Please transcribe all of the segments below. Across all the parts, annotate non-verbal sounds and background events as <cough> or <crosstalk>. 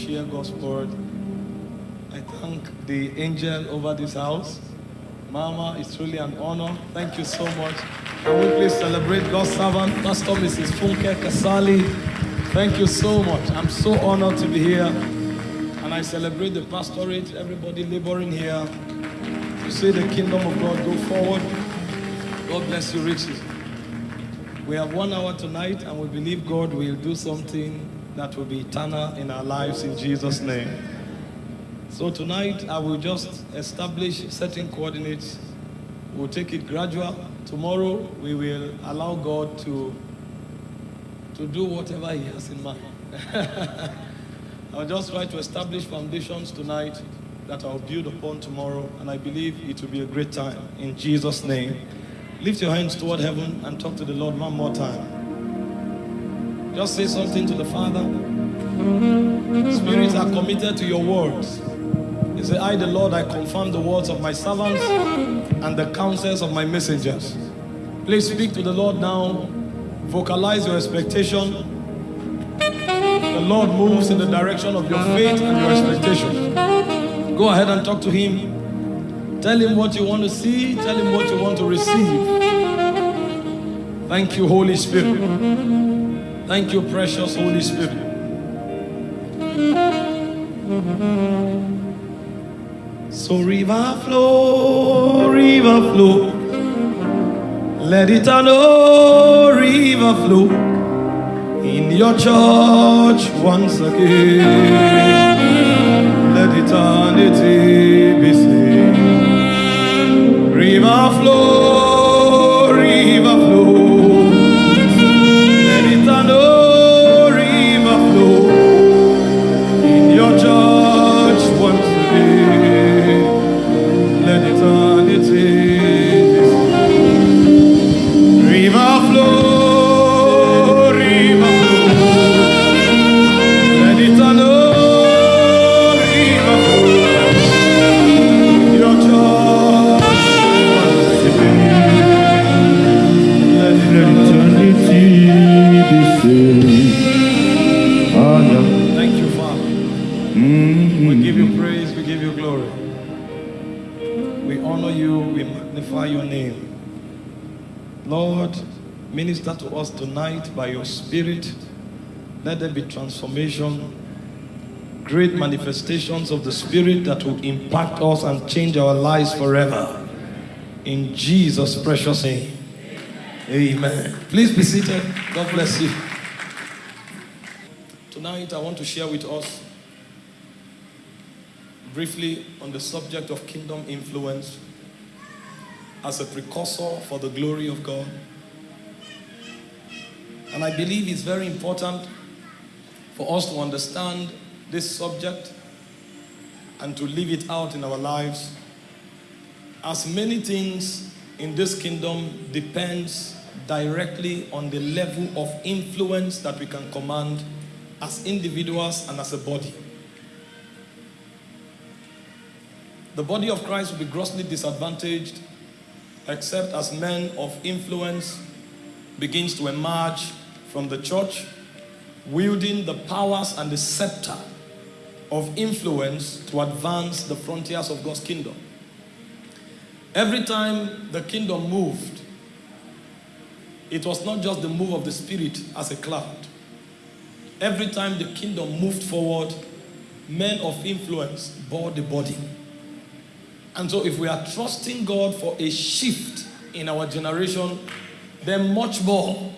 share God's word. I thank the angel over this house. Mama, it's truly an honor. Thank you so much. Can we please celebrate God's servant, Pastor Mrs. Funke Kasali? Thank you so much. I'm so honored to be here. And I celebrate the pastorate, everybody laboring here to see the kingdom of God go forward. God bless you richly. We have one hour tonight, and we believe God will do something that will be eternal in our lives in Jesus' name. So tonight, I will just establish certain coordinates. We'll take it gradual. Tomorrow, we will allow God to, to do whatever He has in mind. <laughs> I'll just try to establish foundations tonight that I'll build upon tomorrow, and I believe it will be a great time. In Jesus' name. Lift your hands toward heaven and talk to the Lord one more time. Just say something to the Father. Spirits are committed to your words. He said, I, the Lord, I confirm the words of my servants and the counsels of my messengers. Please speak to the Lord now. Vocalize your expectation. The Lord moves in the direction of your faith and your expectation. Go ahead and talk to Him. Tell him what you want to see. Tell him what you want to receive. Thank you, Holy Spirit. Thank you, precious Holy Spirit. So river flow, river flow. Let it know, river flow in your church once again. Let eternity be seen. River flow, tonight by your Spirit. Let there be transformation, great manifestations of the Spirit that will impact us and change our lives forever. In Jesus' precious name. Amen. Please be seated. God bless you. Tonight, I want to share with us briefly on the subject of kingdom influence as a precursor for the glory of God. And I believe it's very important for us to understand this subject and to live it out in our lives. As many things in this kingdom depends directly on the level of influence that we can command as individuals and as a body. The body of Christ will be grossly disadvantaged except as men of influence begins to emerge from the church wielding the powers and the scepter of influence to advance the frontiers of God's kingdom. Every time the kingdom moved, it was not just the move of the spirit as a cloud. Every time the kingdom moved forward, men of influence bore the body. And so if we are trusting God for a shift in our generation, then much more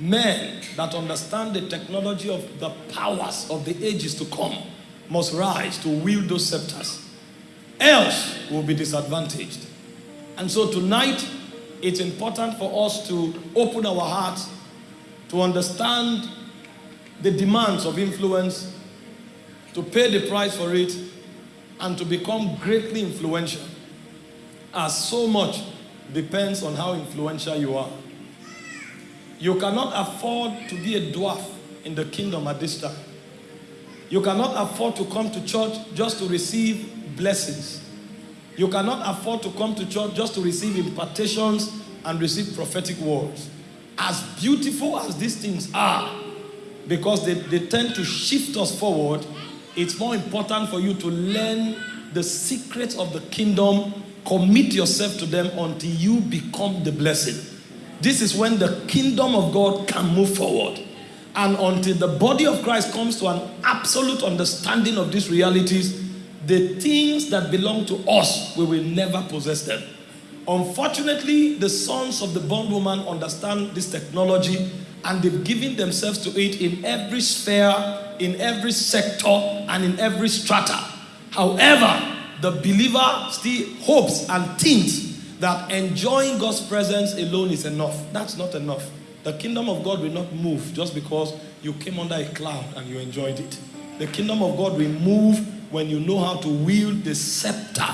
men that understand the technology of the powers of the ages to come must rise to wield those scepters. Else we'll be disadvantaged. And so tonight, it's important for us to open our hearts to understand the demands of influence, to pay the price for it, and to become greatly influential. As so much depends on how influential you are. You cannot afford to be a dwarf in the kingdom at this time. You cannot afford to come to church just to receive blessings. You cannot afford to come to church just to receive impartations and receive prophetic words. As beautiful as these things are, because they, they tend to shift us forward, it's more important for you to learn the secrets of the kingdom, commit yourself to them until you become the blessing. This is when the kingdom of God can move forward. And until the body of Christ comes to an absolute understanding of these realities, the things that belong to us, we will never possess them. Unfortunately, the sons of the bondwoman understand this technology and they've given themselves to it in every sphere, in every sector, and in every strata. However, the believer still hopes and thinks that enjoying God's presence alone is enough. That's not enough. The kingdom of God will not move just because you came under a cloud and you enjoyed it. The kingdom of God will move when you know how to wield the scepter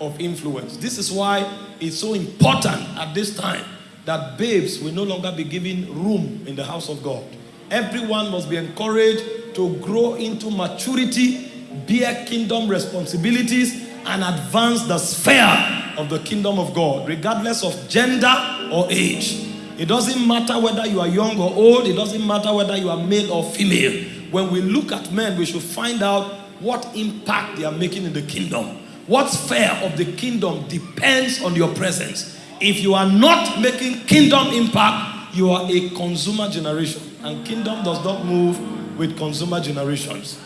of influence. This is why it's so important at this time that babes will no longer be given room in the house of God. Everyone must be encouraged to grow into maturity, bear kingdom responsibilities, and advance the sphere of the kingdom of God, regardless of gender or age. It doesn't matter whether you are young or old, it doesn't matter whether you are male or female. When we look at men, we should find out what impact they are making in the kingdom. What sphere of the kingdom depends on your presence. If you are not making kingdom impact, you are a consumer generation. And kingdom does not move with consumer generations.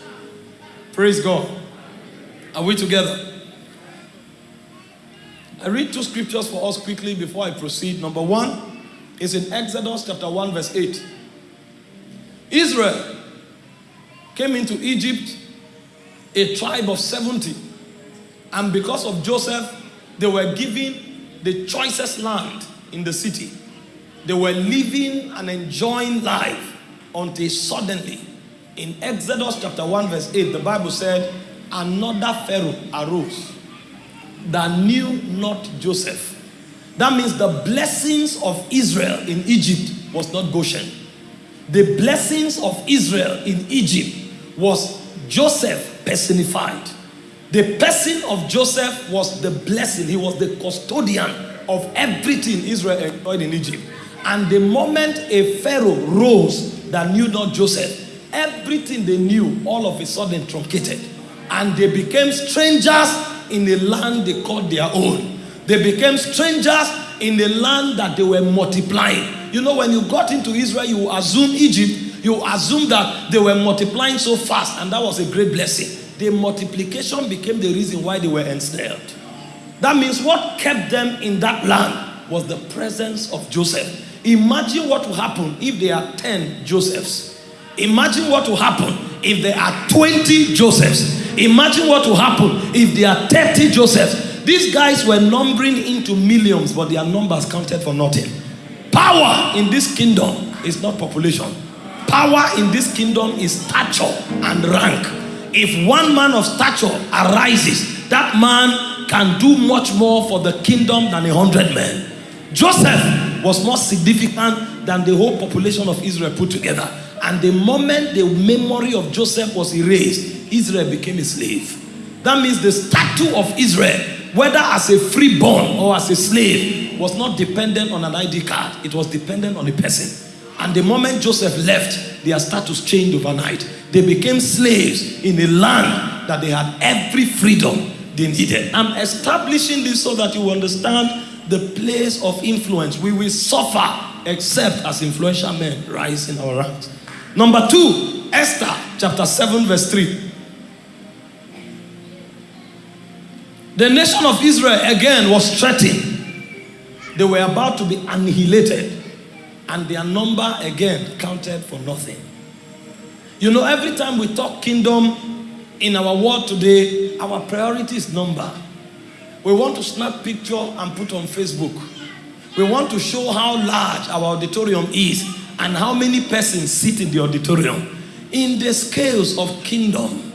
Praise God. Are we together? I read two scriptures for us quickly before I proceed. Number one is in Exodus chapter 1, verse 8. Israel came into Egypt, a tribe of 70. And because of Joseph, they were given the choicest land in the city. They were living and enjoying life until suddenly, in Exodus chapter 1, verse 8, the Bible said, Another Pharaoh arose that knew not Joseph. That means the blessings of Israel in Egypt was not Goshen. The blessings of Israel in Egypt was Joseph personified. The person of Joseph was the blessing. He was the custodian of everything Israel enjoyed in Egypt. And the moment a Pharaoh rose that knew not Joseph, everything they knew all of a sudden truncated. And they became strangers in a land they called their own. They became strangers in the land that they were multiplying. You know, when you got into Israel, you assume Egypt, you assume that they were multiplying so fast, and that was a great blessing. The multiplication became the reason why they were ensnared. That means what kept them in that land was the presence of Joseph. Imagine what will happen if there are 10 Josephs. Imagine what will happen if there are 20 Josephs. Imagine what will happen if there are 30 Josephs. These guys were numbering into millions, but their numbers counted for nothing. Power in this kingdom is not population. Power in this kingdom is stature and rank. If one man of stature arises, that man can do much more for the kingdom than a hundred men. Joseph was more significant than the whole population of Israel put together. And the moment the memory of Joseph was erased, Israel became a slave. That means the statue of Israel, whether as a freeborn or as a slave, was not dependent on an ID card. It was dependent on a person. And the moment Joseph left, their status changed overnight. They became slaves in a land that they had every freedom they needed. I'm establishing this so that you understand the place of influence. We will suffer except as influential men rise in our ranks. Number two, Esther chapter 7, verse 3. The nation of Israel again was threatened. They were about to be annihilated, and their number again counted for nothing. You know, every time we talk kingdom in our world today, our priority is number. We want to snap picture and put on Facebook. We want to show how large our auditorium is and how many persons sit in the auditorium. In the scales of kingdom,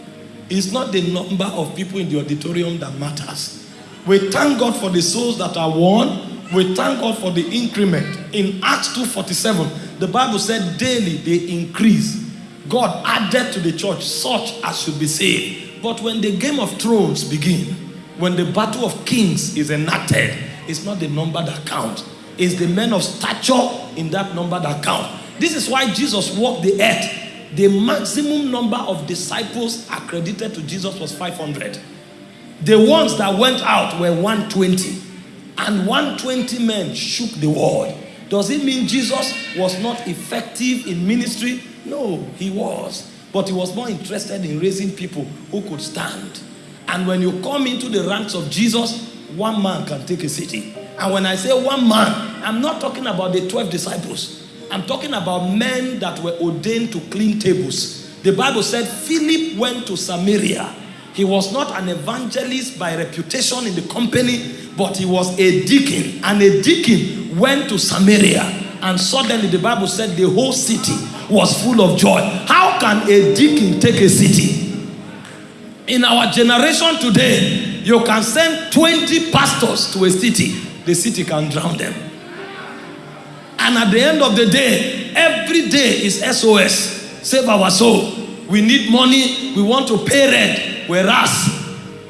it's not the number of people in the auditorium that matters. We thank God for the souls that are won. We thank God for the increment. In Acts 2.47, the Bible said daily they increase. God added to the church such as should be saved. But when the game of thrones begin, when the battle of kings is enacted, it's not the number that counts. It's the men of stature in that number that count. This is why Jesus walked the earth the maximum number of disciples accredited to Jesus was 500. The ones that went out were 120. And 120 men shook the world. Does it mean Jesus was not effective in ministry? No, he was. But he was more interested in raising people who could stand. And when you come into the ranks of Jesus, one man can take a city. And when I say one man, I'm not talking about the 12 disciples. I'm talking about men that were ordained to clean tables. The Bible said Philip went to Samaria. He was not an evangelist by reputation in the company, but he was a deacon. And a deacon went to Samaria. And suddenly the Bible said the whole city was full of joy. How can a deacon take a city? In our generation today, you can send 20 pastors to a city, the city can drown them. And at the end of the day, every day is SOS. Save our soul. We need money. We want to pay rent. Whereas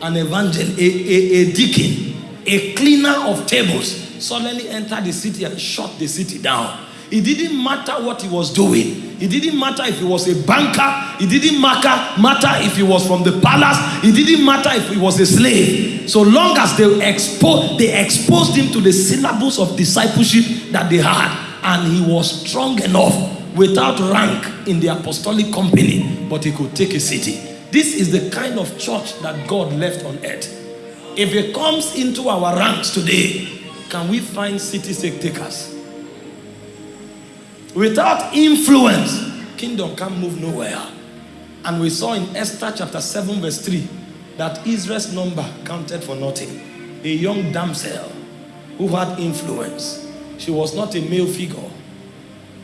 an evangelist, a, a, a deacon, a cleaner of tables, suddenly entered the city and shut the city down. It didn't matter what he was doing. It didn't matter if he was a banker. It didn't matter, matter if he was from the palace. It didn't matter if he was a slave. So long as they, expo- they exposed him to the syllabus of discipleship that they had. And he was strong enough without rank in the apostolic company, but he could take a city. This is the kind of church that God left on earth. If it comes into our ranks today, can we find city takers? Without influence, kingdom can't move nowhere. And we saw in Esther chapter 7 verse 3 that Israel's number counted for nothing. A young damsel who had influence. She was not a male figure.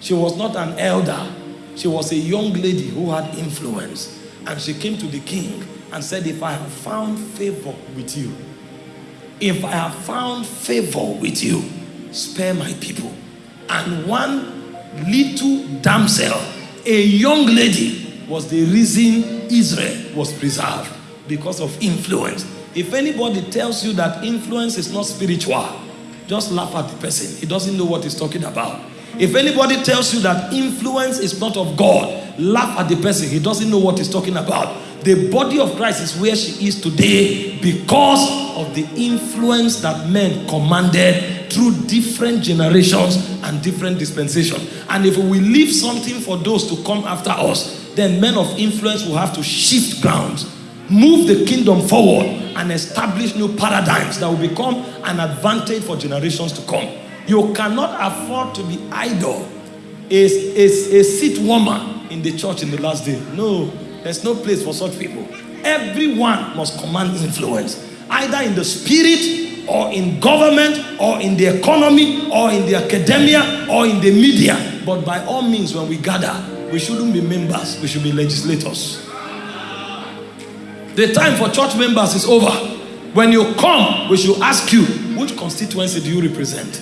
She was not an elder. She was a young lady who had influence. And she came to the king and said, if I have found favor with you, if I have found favor with you, spare my people. And one little damsel, a young lady, was the reason Israel was preserved because of influence. If anybody tells you that influence is not spiritual, just laugh at the person. He doesn't know what he's talking about. If anybody tells you that influence is not of God, laugh at the person. He doesn't know what he's talking about. The body of Christ is where she is today because of the influence that men commanded through different generations and different dispensations. And if we leave something for those to come after us, then men of influence will have to shift grounds, move the kingdom forward, and establish new paradigms that will become an advantage for generations to come. You cannot afford to be idle, a, a, a seat warmer in the church in the last day. No, there's no place for such people. Everyone must command influence, either in the spirit or in government or in the economy or in the academia or in the media. But by all means, when we gather, we shouldn't be members, we should be legislators. The time for church members is over. When you come, we should ask you, which constituency do you represent?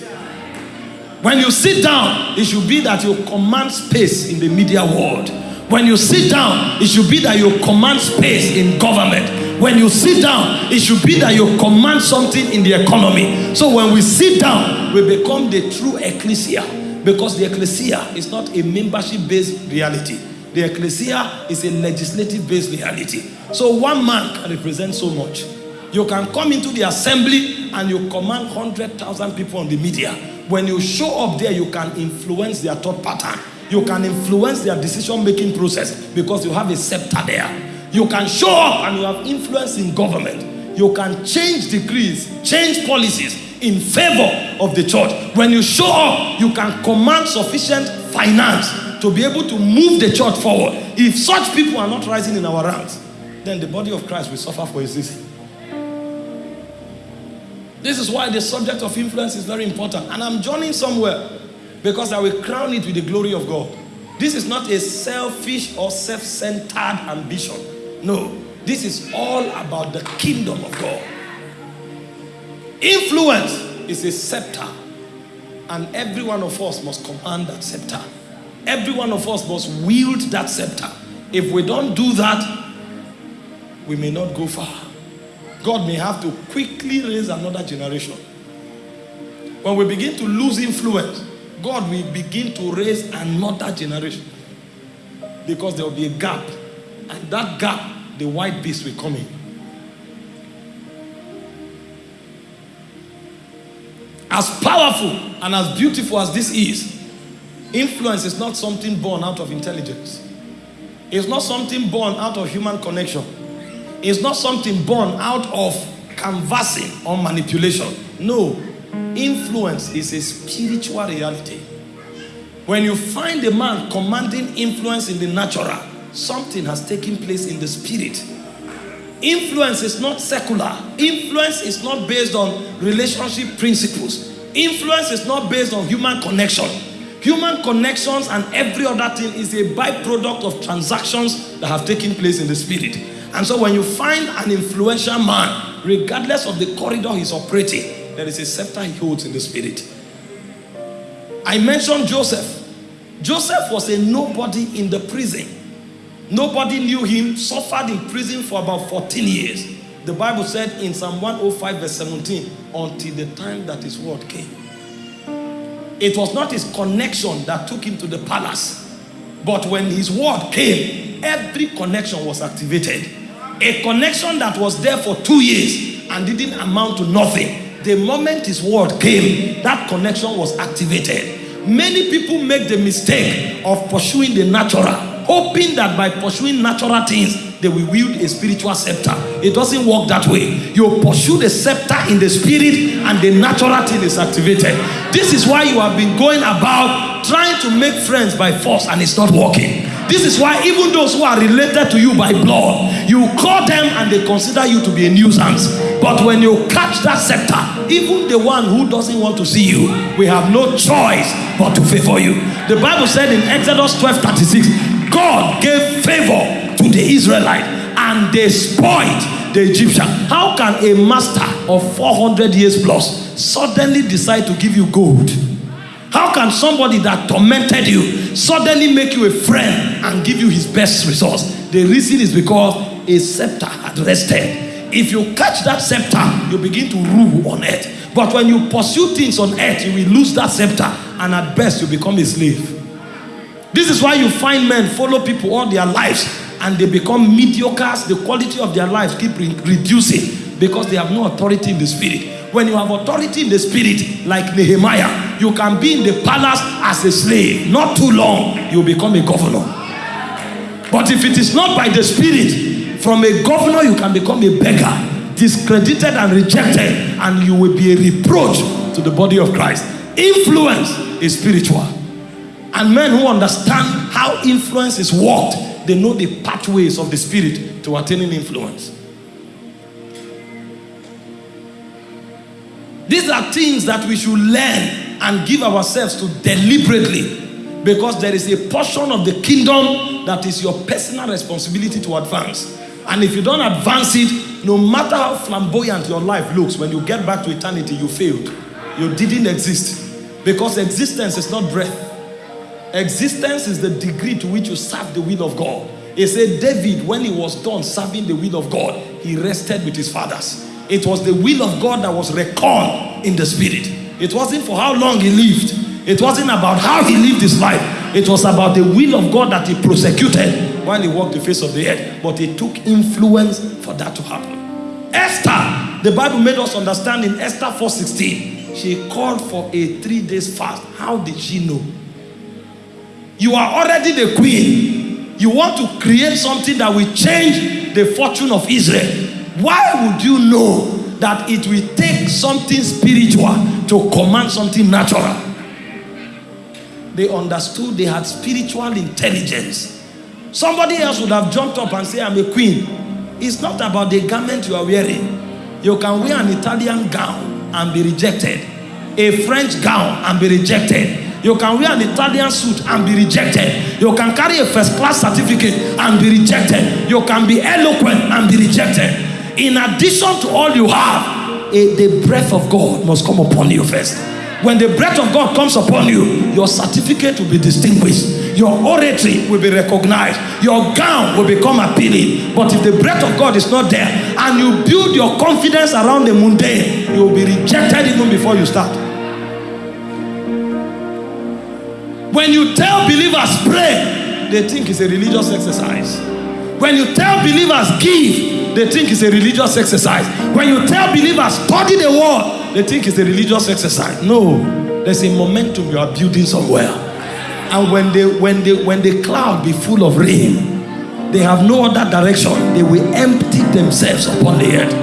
When you sit down, it should be that you command space in the media world. When you sit down, it should be that you command space in government. When you sit down, it should be that you command something in the economy. So when we sit down, we become the true ecclesia. Because the ecclesia is not a membership-based reality. The ecclesia is a legislative-based reality. So one man can represent so much. You can come into the assembly and you command 100,000 people on the media. When you show up there, you can influence their thought pattern. You can influence their decision-making process because you have a scepter there. You can show up and you have influence in government. You can change decrees, change policies in favor of the church. When you show up, you can command sufficient finance to be able to move the church forward. If such people are not rising in our ranks, then the body of Christ will suffer for its. This is why the subject of influence is very important. And I'm joining somewhere because I will crown it with the glory of God. This is not a selfish or self-centered ambition. No, this is all about the kingdom of God. Influence is a scepter, and every one of us must command that scepter. Every one of us must wield that scepter. If we don't do that, we may not go far. God may have to quickly raise another generation. When we begin to lose influence, God will begin to raise another generation. Because there will be a gap. And that gap, the white beast will come in. As powerful and as beautiful as this is, influence is not something born out of intelligence. It's not something born out of human connection. It's not something born out of canvassing or manipulation. No, influence is a spiritual reality. When you find a man commanding influence in the natural, something has taken place in the spirit. Influence is not secular. Influence is not based on relationship principles. Influence is not based on human connection. Human connections and every other thing is a byproduct of transactions that have taken place in the spirit. And so when you find an influential man, regardless of the corridor he's operating, there is a scepter he holds in the spirit. I mentioned Joseph. Joseph was a nobody in the prison. Nobody knew him, suffered in prison for about 14 years. The Bible said in Psalm 105 verse 17, until the time that his word came. It was not his connection that took him to the palace. But when his word came, every connection was activated. A connection that was there for two years and didn't amount to nothing. The moment his word came, that connection was activated. Many people make the mistake of pursuing the natural, hoping that by pursuing natural things, they will wield a spiritual scepter. It doesn't work that way. You pursue the scepter in the spirit and the natural thing is activated. This is why you have been going about trying to make friends by force and it's not working. This is why even those who are related to you by blood, you call them and they consider you to be a nuisance. But when you catch that scepter, even the one who doesn't want to see you, we have no choice but to favor you. The Bible said in Exodus 12 36, God gave favor to the Israelite and they spoiled the Egyptian. How can a master of 400 years plus suddenly decide to give you gold? How can somebody that tormented you suddenly make you a friend and give you his best resource? The reason is because a scepter had rested. If you catch that scepter, you begin to rule on earth. But when you pursue things on earth, you will lose that scepter, and at best, you become a slave. This is why you find men follow people all their lives and they become mediocres. The quality of their lives keep re reducing because they have no authority in the spirit. When you have authority in the spirit, like Nehemiah, you can be in the palace as a slave. Not too long, you become a governor. But if it is not by the spirit, from a governor, you can become a beggar, discredited and rejected, and you will be a reproach to the body of Christ. Influence is spiritual. And men who understand how influence is worked, they know the pathways of the spirit to attaining influence. These are things that we should learn and give ourselves to deliberately because there is a portion of the kingdom that is your personal responsibility to advance. And if you don't advance it, no matter how flamboyant your life looks, when you get back to eternity, you failed. You didn't exist. Because existence is not breath. Existence is the degree to which you serve the will of God. He said David, when he was done serving the will of God, he rested with his fathers. It was the will of God that was reckoned in the spirit. It wasn't for how long he lived. It wasn't about how he lived his life. It was about the will of God that he prosecuted while he walked the face of the earth. But it took influence for that to happen. Esther, the Bible made us understand in Esther 4.16, she called for a three days fast. How did she know? You are already the queen. You want to create something that will change the fortune of Israel. Why would you know that it will take something spiritual to command something natural? They understood they had spiritual intelligence. Somebody else would have jumped up and said, I'm a queen. It's not about the garment you are wearing. You can wear an Italian gown and be rejected. A French gown and be rejected. You can wear an Italian suit and be rejected. You can carry a first class certificate and be rejected. You can be eloquent and be rejected. In addition to all you have, a, the breath of God must come upon you first. When the breath of God comes upon you, your certificate will be distinguished. Your oratory will be recognized. Your gown will become appealing. But if the breath of God is not there and you build your confidence around the mundane, you will be rejected even before you start. When you tell believers pray, they think it's a religious exercise. When you tell believers give, they think it's a religious exercise. When you tell believers study the word, they think it's a religious exercise. No, there's a momentum you are building somewhere. And when they when they when the cloud be full of rain, they have no other direction. They will empty themselves upon the earth.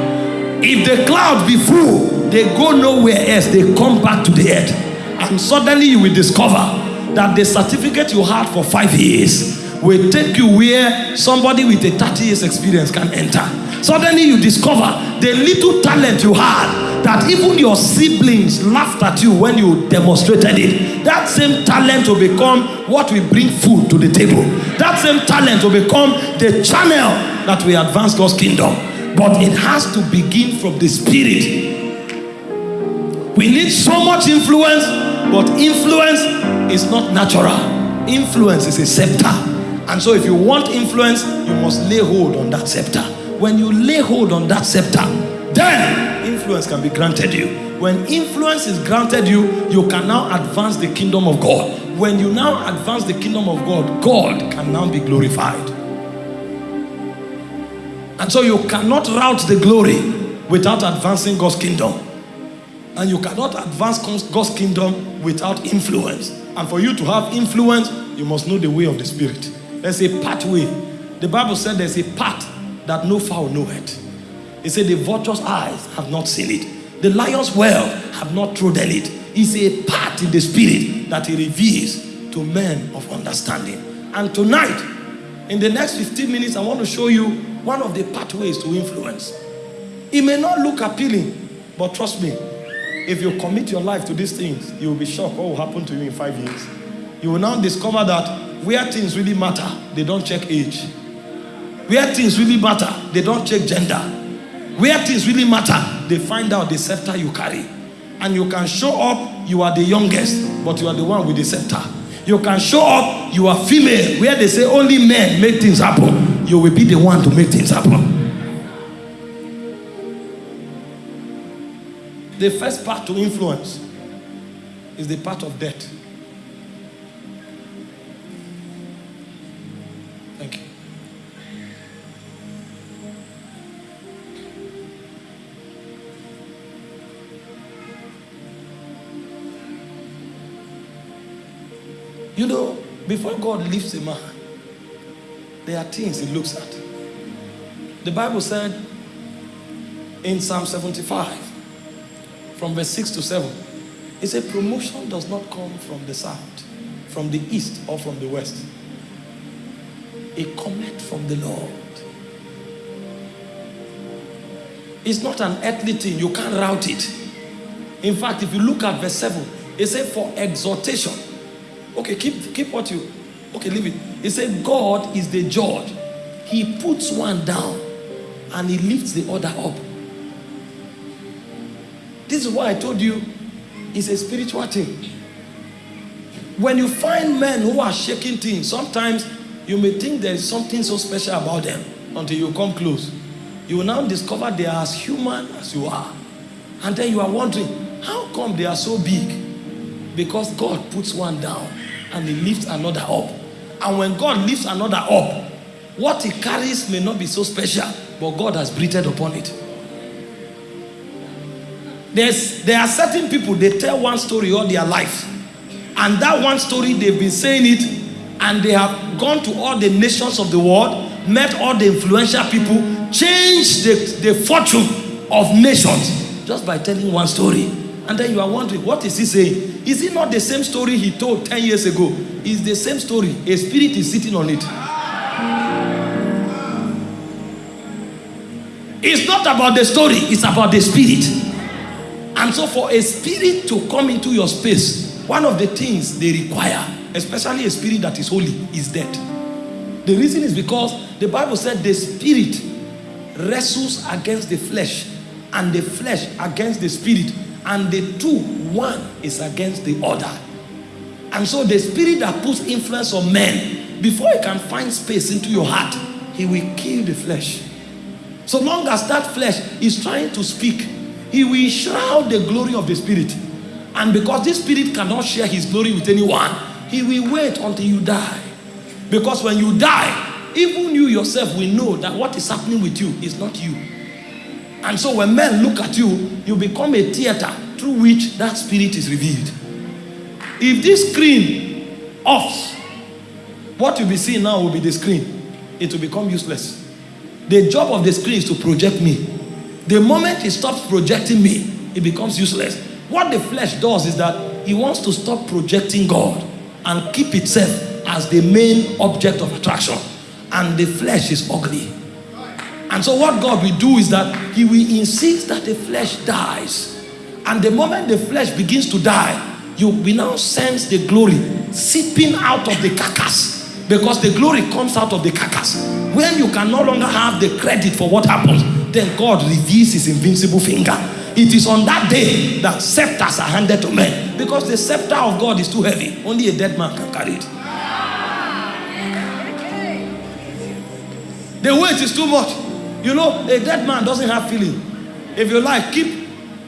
If the cloud be full, they go nowhere else. They come back to the earth. And suddenly you will discover that the certificate you had for five years will take you where somebody with a 30 years experience can enter. Suddenly you discover the little talent you had that even your siblings laughed at you when you demonstrated it. That same talent will become what will bring food to the table. That same talent will become the channel that will advance God's kingdom. But it has to begin from the spirit. We need so much influence, but influence is not natural. Influence is a scepter. And so if you want influence, you must lay hold on that scepter. When you lay hold on that scepter, then influence can be granted you. When influence is granted you, you can now advance the kingdom of God. When you now advance the kingdom of God, God can now be glorified. And so you cannot route the glory without advancing God's kingdom. And you cannot advance God's kingdom without influence. And for you to have influence, you must know the way of the Spirit. There's a pathway. The Bible said there's a path that no fowl knoweth. It said the vulture's eyes have not seen it. The lion's well have not trodden it. It's a path in the Spirit that he reveals to men of understanding. And tonight, in the next 15 minutes, I want to show you one of the pathways to influence. It may not look appealing, but trust me, if you commit your life to these things, you will be shocked what will happen to you in five years. You will now discover that where things really matter, they don't check age. Where things really matter, they don't check gender. Where things really matter, they find out the scepter you carry. And you can show up, you are the youngest, but you are the one with the scepter. You can show up, you are female, where they say only men make things happen. You will be the one to make things happen. The first part to influence is the part of debt. Thank you. You know, before God lifts a man, there are things he looks at. The Bible said in Psalm 75, from verse 6 to 7. It said, Promotion does not come from the south, from the east, or from the west. It cometh from the Lord. It's not an earthly thing. You can't route it. In fact, if you look at verse 7, it said, For exhortation. Okay, keep, keep what you. Okay, leave it. It said, God is the judge. He puts one down and he lifts the other up. This is why I told you it's a spiritual thing. When you find men who are shaking things, sometimes you may think there is something so special about them until you come close. You will now discover they are as human as you are. And then you are wondering, how come they are so big? Because God puts one down and he lifts another up. And when God lifts another up, what he carries may not be so special, but God has breathed upon it. There's, there are certain people, they tell one story all their life. And that one story, they've been saying it, and they have gone to all the nations of the world, met all the influential people, changed the, the fortune of nations just by telling one story. And then you are wondering, what is he saying? Is it not the same story he told 10 years ago? It's the same story. A spirit is sitting on it. It's not about the story, it's about the spirit. And so for a spirit to come into your space, one of the things they require, especially a spirit that is holy, is death. The reason is because the Bible said the spirit wrestles against the flesh and the flesh against the spirit and the two, one is against the other. And so the spirit that puts influence on men, before he can find space into your heart, he will kill the flesh. So long as that flesh is trying to speak, he will shroud the glory of the Spirit. And because this Spirit cannot share his glory with anyone, he will wait until you die. Because when you die, even you yourself will know that what is happening with you is not you. And so when men look at you, you become a theater through which that spirit is revealed. If this screen offs, what you'll be seeing now will be the screen. It will become useless. The job of the screen is to project me. The moment he stops projecting me, it becomes useless. What the flesh does is that he wants to stop projecting God and keep itself as the main object of attraction. And the flesh is ugly. And so what God will do is that he will insist that the flesh dies. And the moment the flesh begins to die, you will now sense the glory seeping out of the carcass. Because the glory comes out of the carcass. When you can no longer have the credit for what happens, then God reveals his invincible finger. It is on that day that scepters are handed to men. Because the scepter of God is too heavy. Only a dead man can carry it. The weight is too much. You know, a dead man doesn't have feeling. If you like, keep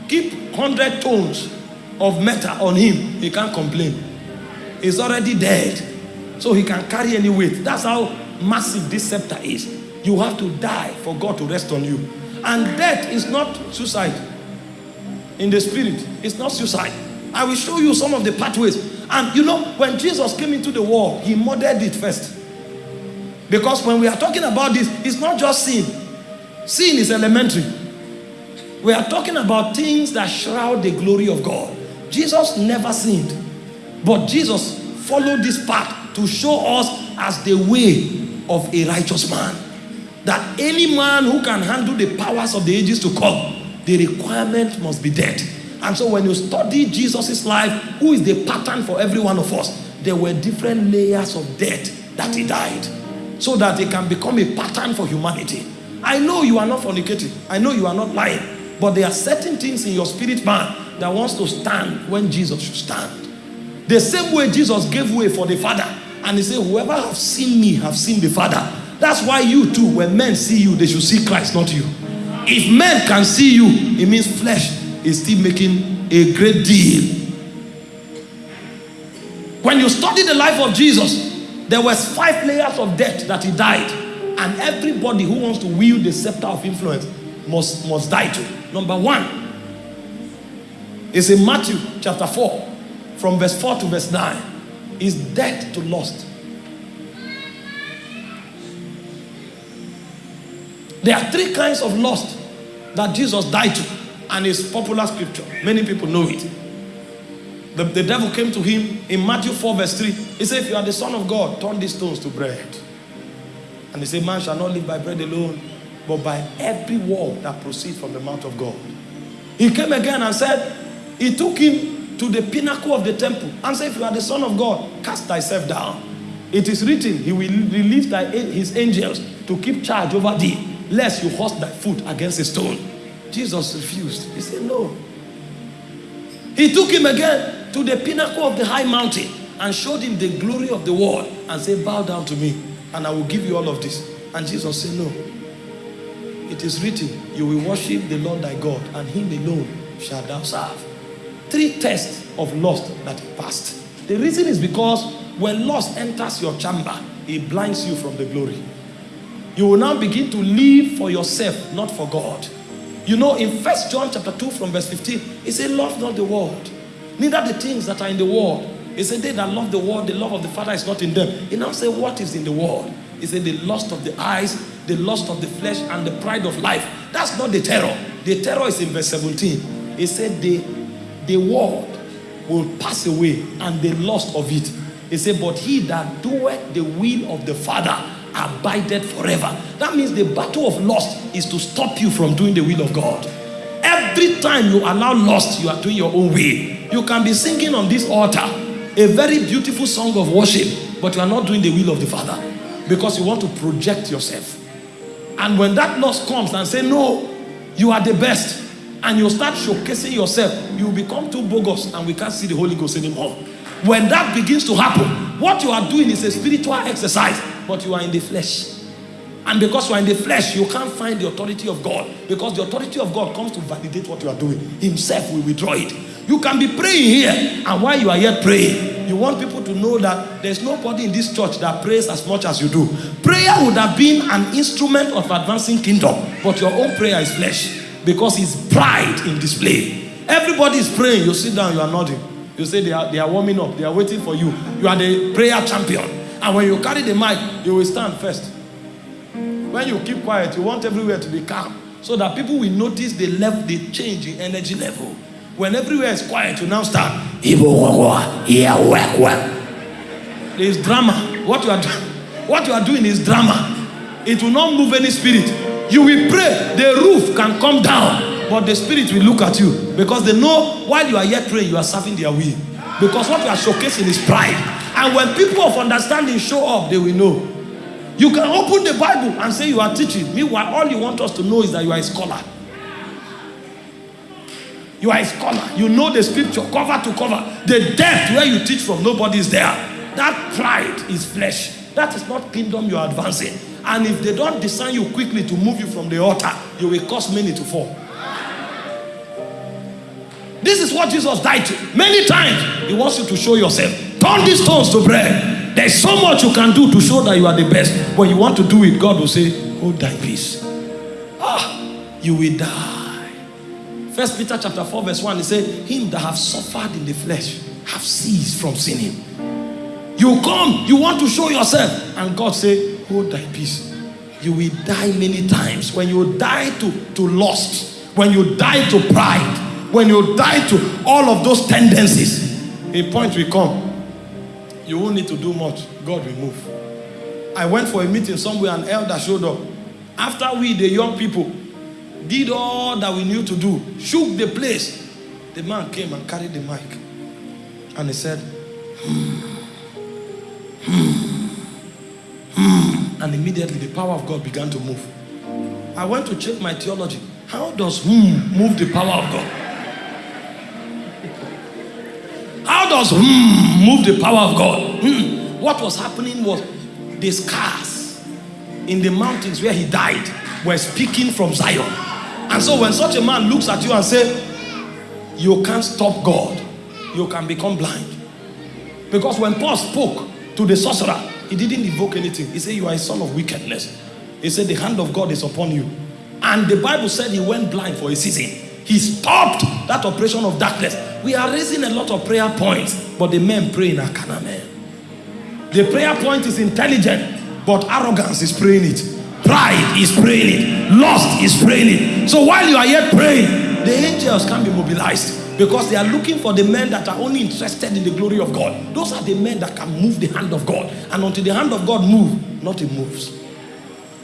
keep 100 tons of metal on him, he can't complain. He's already dead. So he can carry any weight. That's how massive this scepter is. You have to die for God to rest on you. And death is not suicide. In the spirit, it's not suicide. I will show you some of the pathways. And you know, when Jesus came into the world, he modeled it first. Because when we are talking about this, it's not just sin. Sin is elementary. We are talking about things that shroud the glory of God. Jesus never sinned. But Jesus followed this path to show us as the way of a righteous man. That any man who can handle the powers of the ages to come, the requirement must be dead. And so when you study Jesus' life, who is the pattern for every one of us, there were different layers of death that he died. So that it can become a pattern for humanity. I know you are not fornicating. I know you are not lying. But there are certain things in your spirit man that wants to stand when Jesus should stand. The same way Jesus gave way for the Father. And he said, whoever have seen me have seen the Father. That's why you too, when men see you, they should see Christ, not you. If men can see you, it means flesh is still making a great deal. When you study the life of Jesus, there was five layers of death that he died. And everybody who wants to wield the scepter of influence must, must die too. Number one is in Matthew chapter 4, from verse 4 to verse 9, is death to lust. There are three kinds of lust that Jesus died to, and it's popular scripture. Many people know it. The, the devil came to him in Matthew 4, verse 3. He said, If you are the Son of God, turn these stones to bread. And he said, Man shall not live by bread alone, but by every word that proceeds from the mouth of God. He came again and said, He took him to the pinnacle of the temple and said, If you are the Son of God, cast thyself down. It is written, He will release thy, his angels to keep charge over thee, lest you hurt thy foot against a stone. Jesus refused. He said, No. He took him again to the pinnacle of the high mountain and showed him the glory of the world and said, Bow down to me, and I will give you all of this. And Jesus said, No. It is written, You will worship the Lord thy God, and him alone shall thou serve. Three tests of lust that he passed. The reason is because when lust enters your chamber, it blinds you from the glory. You will now begin to live for yourself, not for God. You know, in First John chapter 2 from verse 15, he said, Love not the world, neither the things that are in the world. He said, They that love the world, the love of the Father is not in them. He now said, What is in the world? He said, The lust of the eyes, the lust of the flesh, and the pride of life. That's not the terror. The terror is in verse 17. He said, The, the world will pass away, and the lust of it. He said, But he that doeth the will of the Father abided forever. That means the battle of lust is to stop you from doing the will of God. Every time you allow lust, you are doing your own way. You can be singing on this altar a very beautiful song of worship, but you are not doing the will of the Father because you want to project yourself. And when that lust comes and say, no, you are the best, and you start showcasing yourself, you become too bogus and we can't see the Holy Ghost anymore. When that begins to happen, what you are doing is a spiritual exercise, but you are in the flesh. And because you are in the flesh, you can't find the authority of God. Because the authority of God comes to validate what you are doing. Himself will withdraw it. You can be praying here, and while you are here praying, you want people to know that there's nobody in this church that prays as much as you do. Prayer would have been an instrument of advancing kingdom, but your own prayer is flesh because it's pride in display. Everybody is praying. You sit down, you are nodding. You say they are, they are warming up, they are waiting for you. You are the prayer champion. And when you carry the mic, you will stand first. When you keep quiet, you want everywhere to be calm so that people will notice the level, the change in energy level. When everywhere is quiet, you now start. There is drama. What you are what you are doing is drama. It will not move any spirit. You will pray, the roof can come down, but the spirit will look at you because they know while you are yet praying, you are serving their will. Because what you are showcasing is pride. And when people of understanding show up, they will know. You can open the Bible and say you are teaching. Meanwhile, all you want us to know is that you are a scholar. You are a scholar. You know the scripture cover to cover. The depth where you teach from, nobody is there. That pride is flesh. That is not kingdom you are advancing. And if they don't discern you quickly to move you from the altar, you will cause many to fall. This is what Jesus died to. Many times, He wants you to show yourself. Turn these stones to bread. There's so much you can do to show that you are the best. When you want to do it, God will say, Hold thy peace. Ah, you will die. First Peter chapter 4, verse 1, he said, Him that have suffered in the flesh have ceased from sinning. You come, you want to show yourself, and God say, Hold thy peace. You will die many times. When you die to, to lust, when you die to pride, when you die to all of those tendencies, a point will come. You won't need to do much. God will move. I went for a meeting somewhere, an elder showed up. After we, the young people, did all that we knew to do, shook the place, the man came and carried the mic. And he said. And immediately the power of God began to move. I went to check my theology. How does hmm move the power of God? Does hmm move the power of God? Hmm. What was happening was the scars in the mountains where he died were speaking from Zion. And so when such a man looks at you and say, you can't stop God, you can become blind. Because when Paul spoke to the sorcerer, he didn't evoke anything. He said, you are a son of wickedness. He said, the hand of God is upon you. And the Bible said he went blind for a season. He stopped that operation of darkness. We are raising a lot of prayer points, but the men pray in Akana men. The prayer point is intelligent, but arrogance is praying it. Pride is praying it. Lust is praying it. So while you are yet praying, the angels can be mobilized because they are looking for the men that are only interested in the glory of God. Those are the men that can move the hand of God. And until the hand of God move, nothing moves.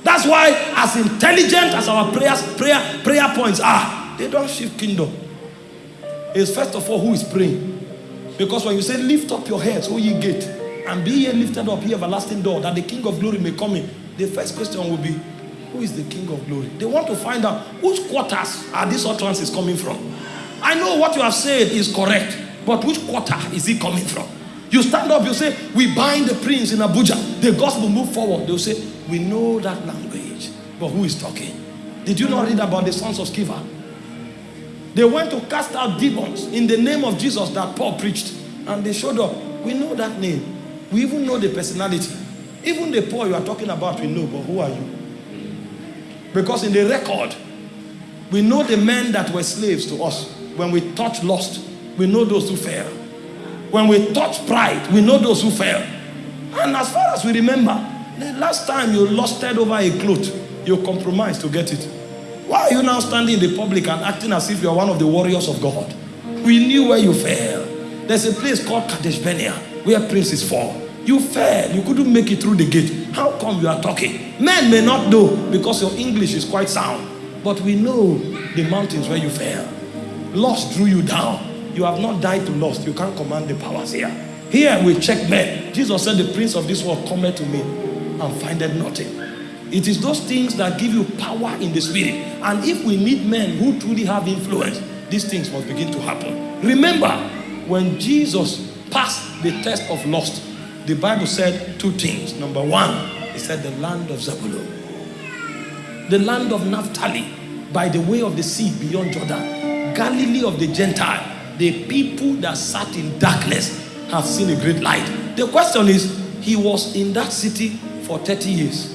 That's why, as intelligent as our prayers, prayer, prayer points are, they don't shift kingdom. It's first of all who is praying. Because when you say, lift up your heads, O ye gate, and be ye lifted up, ye everlasting door, that the King of glory may come in, the first question will be, who is the King of glory? They want to find out whose quarters are these utterances coming from. I know what you have said is correct, but which quarter is it coming from? You stand up, you say, we bind the prince in Abuja. The gospel move forward. They'll say, we know that language. But who is talking? Did you not read about the sons of Sceva? They went to cast out demons in the name of Jesus that Paul preached. And they showed up. We know that name. We even know the personality. Even the Paul you are talking about, we know. But who are you? Because in the record, we know the men that were slaves to us. When we touch lust, we know those who fell. When we touch pride, we know those who fell. And as far as we remember, the last time you lusted over a cloth, you compromised to get it. Why are you now standing in the public and acting as if you are one of the warriors of God? We knew where you fell. There's a place called Kadesh Barnea where princes fall. You fell. You couldn't make it through the gate. How come you are talking? Men may not know because your English is quite sound. But we know the mountains where you fell. Lust drew you down. You have not died to lust. You can't command the powers here. Here we check men. Jesus said, the prince of this world cometh to me and findeth nothing. It is those things that give you power in the spirit. And if we need men who truly have influence, these things must begin to happen. Remember, when Jesus passed the test of lust, the Bible said two things. Number one, it said the land of Zebulun, the land of Naphtali, by the way of the sea beyond Jordan, Galilee of the Gentile. the people that sat in darkness have seen a great light. The question is, he was in that city for 30 years.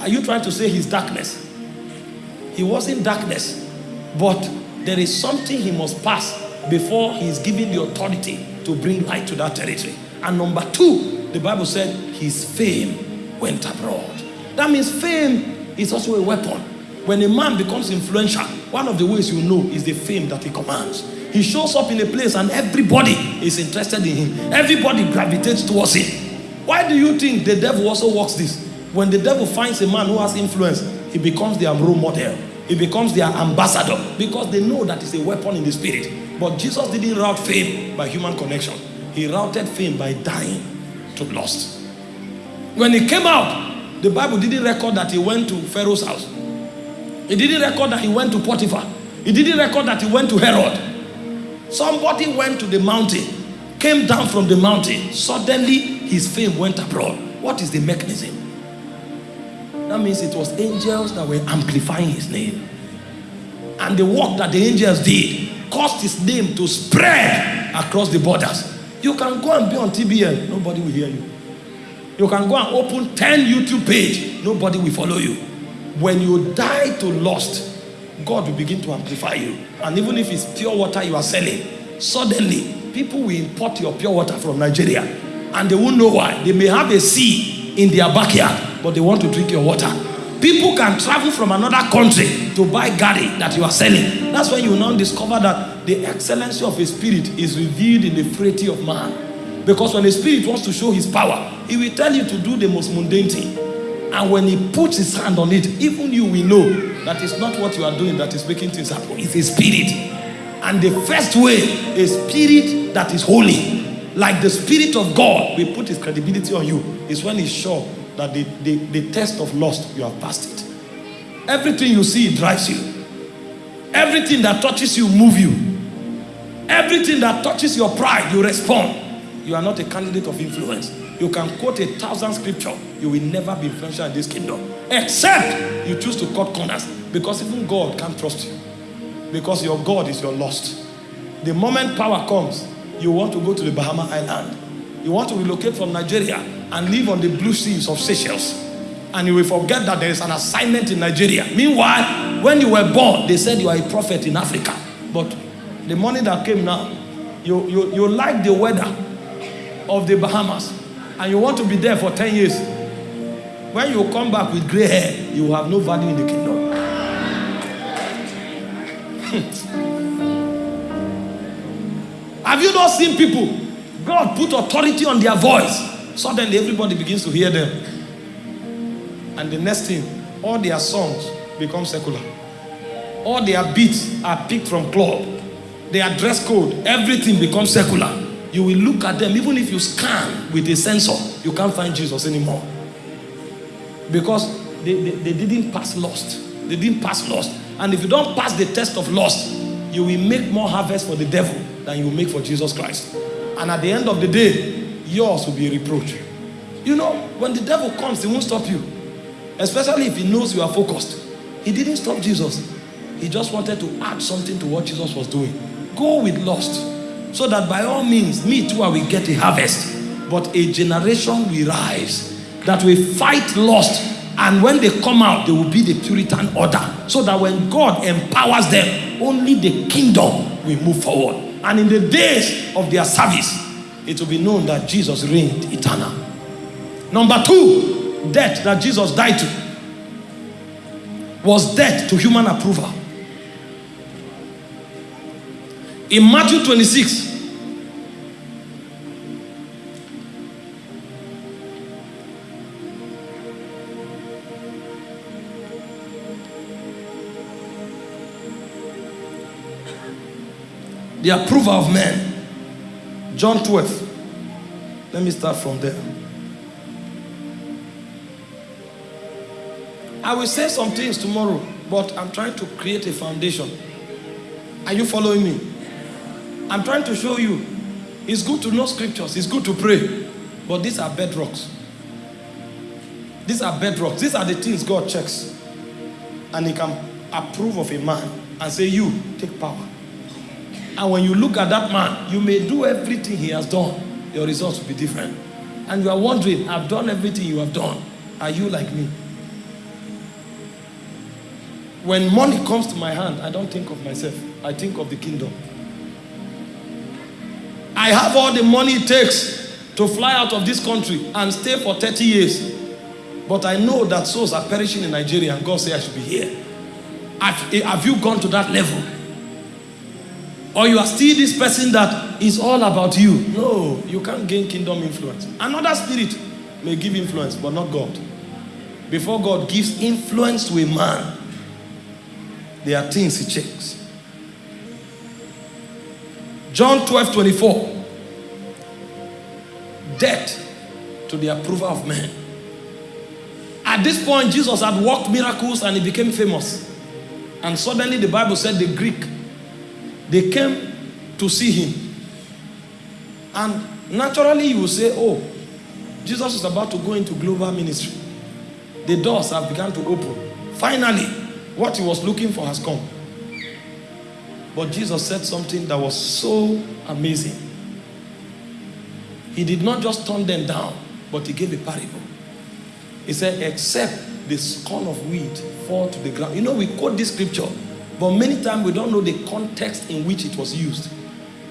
Are you trying to say his darkness? He was in darkness, but there is something he must pass before he is given the authority to bring light to that territory. And number two, the Bible said his fame went abroad. That means fame is also a weapon. When a man becomes influential, one of the ways you know is the fame that he commands. He shows up in a place and everybody is interested in him. Everybody gravitates towards him. Why do you think the devil also works this? When the devil finds a man who has influence, he becomes their role model. He becomes their ambassador because they know that it's a weapon in the spirit. But Jesus didn't route fame by human connection. He routed fame by dying to lust. When he came out, the Bible didn't record that he went to Pharaoh's house. It didn't record that he went to Potiphar. It didn't record that he went to Herod. Somebody went to the mountain, came down from the mountain. Suddenly, his fame went abroad. What is the mechanism? That means it was angels that were amplifying his name. And the work that the angels did caused his name to spread across the borders. You can go and be on TBN, nobody will hear you. You can go and open 10 YouTube page, nobody will follow you. When you die to lust, God will begin to amplify you. And even if it's pure water you are selling, suddenly people will import your pure water from Nigeria and they won't know why. They may have a sea in their backyard but they want to drink your water. People can travel from another country to buy gari that you are selling. That's when you now discover that the excellency of a spirit is revealed in the frailty of man. Because when a spirit wants to show his power, he will tell you to do the most mundane thing. And when he puts his hand on it, even you will know that it's not what you are doing that is making things happen. It's a spirit. And the first way, a spirit that is holy, like the spirit of God will put his credibility on you, is when he's sure that the, the, the test of lust, you have passed it. Everything you see drives you. Everything that touches you move you. Everything that touches your pride, you respond. You are not a candidate of influence. You can quote a thousand scripture. You will never be influential in this kingdom. Except you choose to cut corners. Because even God can't trust you. Because your God is your lust. The moment power comes, you want to go to the Bahama Island. You want to relocate from Nigeria and live on the blue seas of Seychelles. And you will forget that there is an assignment in Nigeria. Meanwhile, when you were born, they said you are a prophet in Africa. But the money that came now, you, you, you like the weather of the Bahamas and you want to be there for 10 years. When you come back with gray hair, you have no value in the kingdom. <laughs> have you not seen people? God put authority on their voice. Suddenly everybody begins to hear them. And the next thing, all their songs become secular. All their beats are picked from club. Their dress code, everything becomes secular. You will look at them, even if you scan with a sensor, you can't find Jesus anymore. Because they, they, they didn't pass lust. They didn't pass lust. And if you don't pass the test of lust, you will make more harvest for the devil than you make for Jesus Christ. And at the end of the day, yours will be a reproach. You know, when the devil comes, he won't stop you. Especially if he knows you are focused. He didn't stop Jesus. He just wanted to add something to what Jesus was doing. Go with lust. So that by all means, me too, I will get a harvest. But a generation will rise that will fight lust. And when they come out, they will be the Puritan order. So that when God empowers them, only the kingdom will move forward. And in the days of their service, it will be known that Jesus reigned eternal. Number two, death that Jesus died to was death to human approval. In Matthew 26, the approval of men John 12. Let me start from there. I will say some things tomorrow, but I'm trying to create a foundation. Are you following me? I'm trying to show you. It's good to know scriptures. It's good to pray. But these are bedrocks. These are bedrocks. These are the things God checks. And he can approve of a man and say, you, take power. And when you look at that man, you may do everything he has done, your results will be different. And you are wondering, I've done everything you have done. Are you like me? When money comes to my hand, I don't think of myself. I think of the kingdom. I have all the money it takes to fly out of this country and stay for 30 years. But I know that souls are perishing in Nigeria and God said I should be here. Have, eh, have you gone to that level? Or you are still this person that is all about you. No, you can't gain kingdom influence. Another spirit may give influence, but not God. Before God gives influence to a man, there are things he checks. John 12 24. Death to the approval of men. At this point, Jesus had worked miracles and he became famous. And suddenly the Bible said the Greek, they came to see him. And naturally you will say, oh, Jesus is about to go into global ministry. The doors have begun to open. Finally, what he was looking for has come. But Jesus said something that was so amazing. He did not just turn them down, but he gave a parable. He said, except the scorn of wheat fall to the ground. You know, we quote this scripture, but many times we don't know the context in which it was used.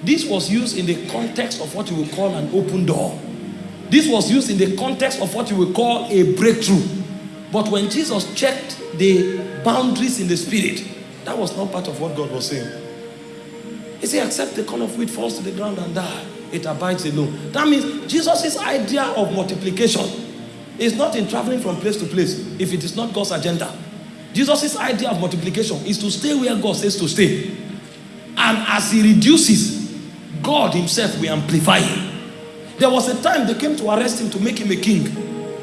This was used in the context of what you would call an open door. This was used in the context of what you would call a breakthrough. But when Jesus checked the boundaries in the spirit, that was not part of what God was saying. He said, except the corn of wheat falls to the ground and die, it abides alone. That means Jesus' idea of multiplication is not in traveling from place to place if it is not God's agenda. Jesus' idea of multiplication is to stay where God says to stay. And as he reduces, God himself will amplify him. There was a time they came to arrest him to make him a king.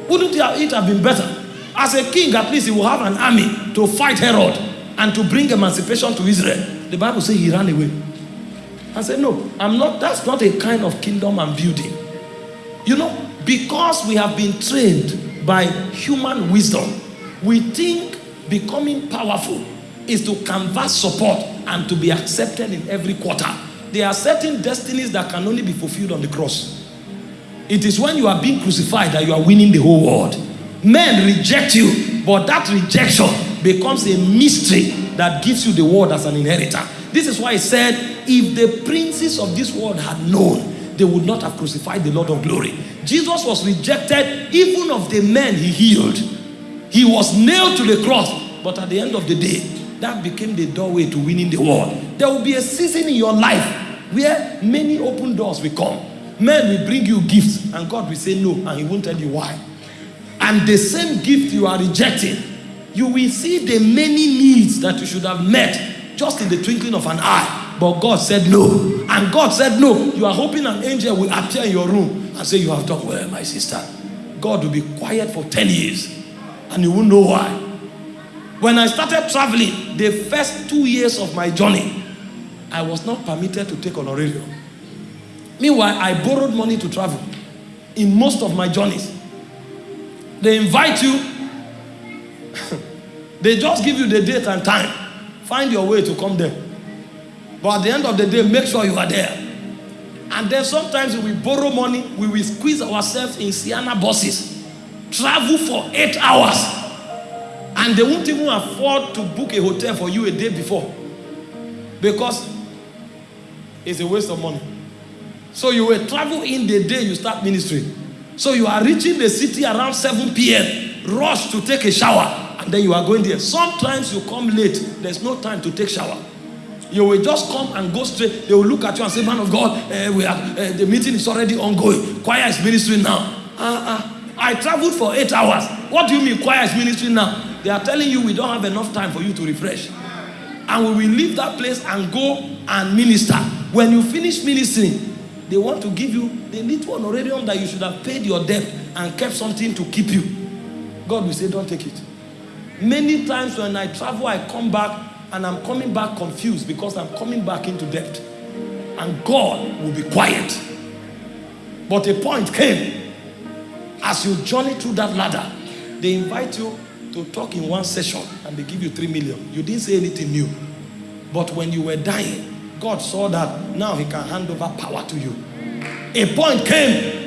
Wouldn't it have been better? As a king, at least he will have an army to fight Herod and to bring emancipation to Israel. The Bible says he ran away. I said, no, I'm not, that's not a kind of kingdom I'm building. You know, because we have been trained by human wisdom, we think becoming powerful is to canvass support and to be accepted in every quarter. There are certain destinies that can only be fulfilled on the cross. It is when you are being crucified that you are winning the whole world. Men reject you, but that rejection becomes a mystery that gives you the world as an inheritor. This is why I said, if the princes of this world had known they would not have crucified the Lord of glory. Jesus was rejected even of the men he healed. He was nailed to the cross. But at the end of the day, that became the doorway to winning the world. There will be a season in your life where many open doors will come. Men will bring you gifts and God will say no and he won't tell you why. And the same gift you are rejecting, you will see the many needs that you should have met just in the twinkling of an eye but God said no. And God said no. You are hoping an angel will appear in your room and say, You have done well, my sister. God will be quiet for 10 years and you won't know why. When I started traveling, the first two years of my journey, I was not permitted to take honorarium. Meanwhile, I borrowed money to travel in most of my journeys. They invite you, <laughs> they just give you the date and time. Find your way to come there. But at the end of the day, make sure you are there. And then sometimes we borrow money, we will squeeze ourselves in Sienna buses, travel for eight hours, and they won't even afford to book a hotel for you a day before because it's a waste of money. So you will travel in the day you start ministry. So you are reaching the city around 7 p.m., rush to take a shower, and then you are going there. Sometimes you come late, there's no time to take shower. You will just come and go straight. They will look at you and say, man of God, uh, we are, uh, the meeting is already ongoing. Choir is ministering now. Uh, uh, I traveled for eight hours. What do you mean choir is ministering now? They are telling you we don't have enough time for you to refresh. And we will leave that place and go and minister. When you finish ministering, they want to give you the little honorarium that you should have paid your debt and kept something to keep you. God will say, don't take it. Many times when I travel, I come back and I'm coming back confused because I'm coming back into debt. And God will be quiet. But a point came. As you journey through that ladder, they invite you to talk in one session and they give you three million. You didn't say anything new. But when you were dying, God saw that now he can hand over power to you. A point came.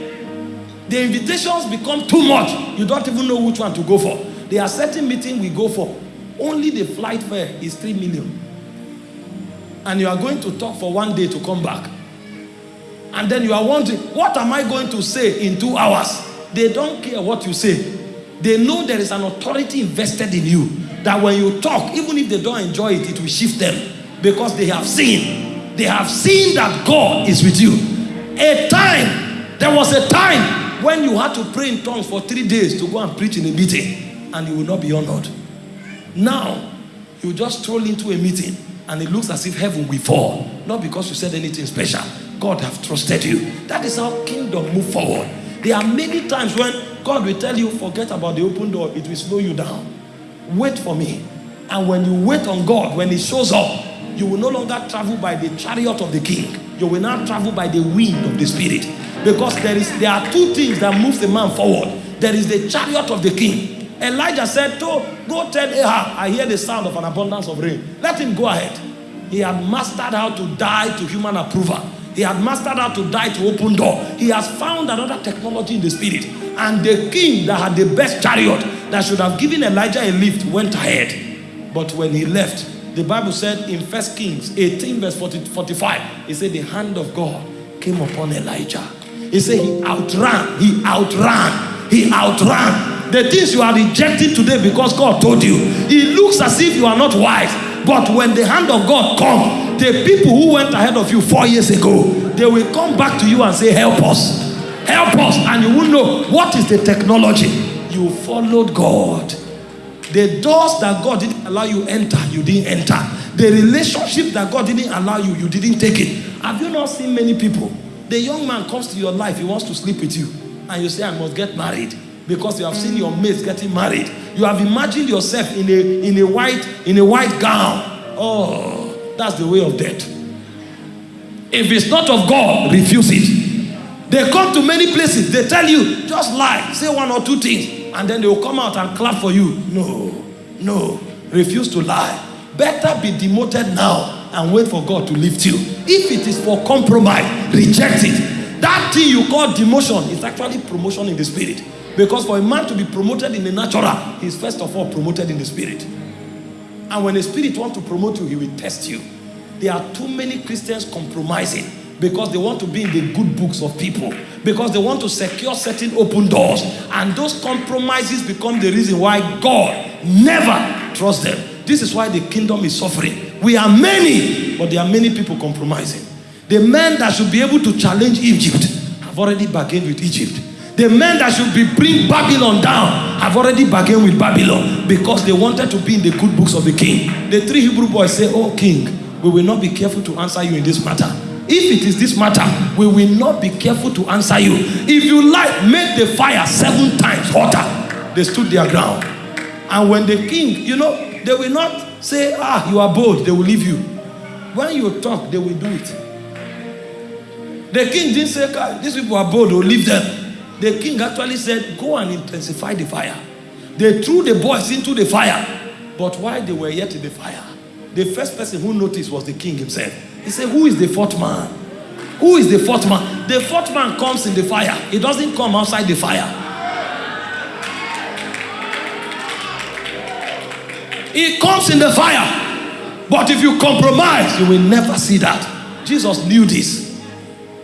The invitations become too much. You don't even know which one to go for. There are certain meetings we go for. Only the flight fare is 3 million. And you are going to talk for one day to come back. And then you are wondering, what am I going to say in two hours? They don't care what you say. They know there is an authority invested in you. That when you talk, even if they don't enjoy it, it will shift them. Because they have seen. They have seen that God is with you. A time, there was a time when you had to pray in tongues for three days to go and preach in a meeting. And you will not be honored. Now, you just stroll into a meeting and it looks as if heaven will fall. Not because you said anything special. God have trusted you. That is how kingdom move forward. There are many times when God will tell you, forget about the open door. It will slow you down. Wait for me. And when you wait on God, when he shows up, you will no longer travel by the chariot of the king. You will now travel by the wind of the spirit. Because there is there are two things that move the man forward. There is the chariot of the king. Elijah said, to, go tell Ahab, I hear the sound of an abundance of rain. Let him go ahead. He had mastered how to die to human approval. He had mastered how to die to open door. He has found another technology in the spirit. And the king that had the best chariot that should have given Elijah a lift went ahead. But when he left, the Bible said in First Kings 18 verse 40, 45, it said the hand of God came upon Elijah. He said he outran, he outran, he outran. The things you are rejecting today because God told you, it looks as if you are not wise. But when the hand of God comes, the people who went ahead of you four years ago, they will come back to you and say, help us. Help us. And you will know what is the technology. You followed God. The doors that God didn't allow you enter, you didn't enter. The relationship that God didn't allow you, you didn't take it. Have you not seen many people? The young man comes to your life, he wants to sleep with you. And you say, I must get married. Because you have seen your mates getting married. You have imagined yourself in a, in a, white, in a white gown. Oh, that's the way of death. If it's not of God, refuse it. They come to many places, they tell you, just lie, say one or two things, and then they will come out and clap for you. No, no, refuse to lie. Better be demoted now and wait for God to lift you. If it is for compromise, reject it. That thing you call demotion is actually promotion in the spirit. Because for a man to be promoted in the natural, he's first of all promoted in the spirit. And when the spirit wants to promote you, he will test you. There are too many Christians compromising because they want to be in the good books of people. Because they want to secure certain open doors. And those compromises become the reason why God never trusts them. This is why the kingdom is suffering. We are many but there are many people compromising. The men that should be able to challenge Egypt have already bargained with Egypt the men that should be bring Babylon down have already bargained with Babylon because they wanted to be in the good books of the king the three Hebrew boys say oh king we will not be careful to answer you in this matter if it is this matter, we will not be careful to answer you. If you like, make the fire seven times hotter. They stood their ground. And when the king, you know, they will not say, ah, you are bold, they will leave you. When you talk, they will do it. The king didn't say, these people are bold, will leave them. The king actually said, go and intensify the fire. They threw the boys into the fire. But while they were yet in the fire, the first person who noticed was the king himself. He said, who is the fourth man? Who is the fourth man? The fourth man comes in the fire. He doesn't come outside the fire. He comes in the fire. But if you compromise, you will never see that. Jesus knew this.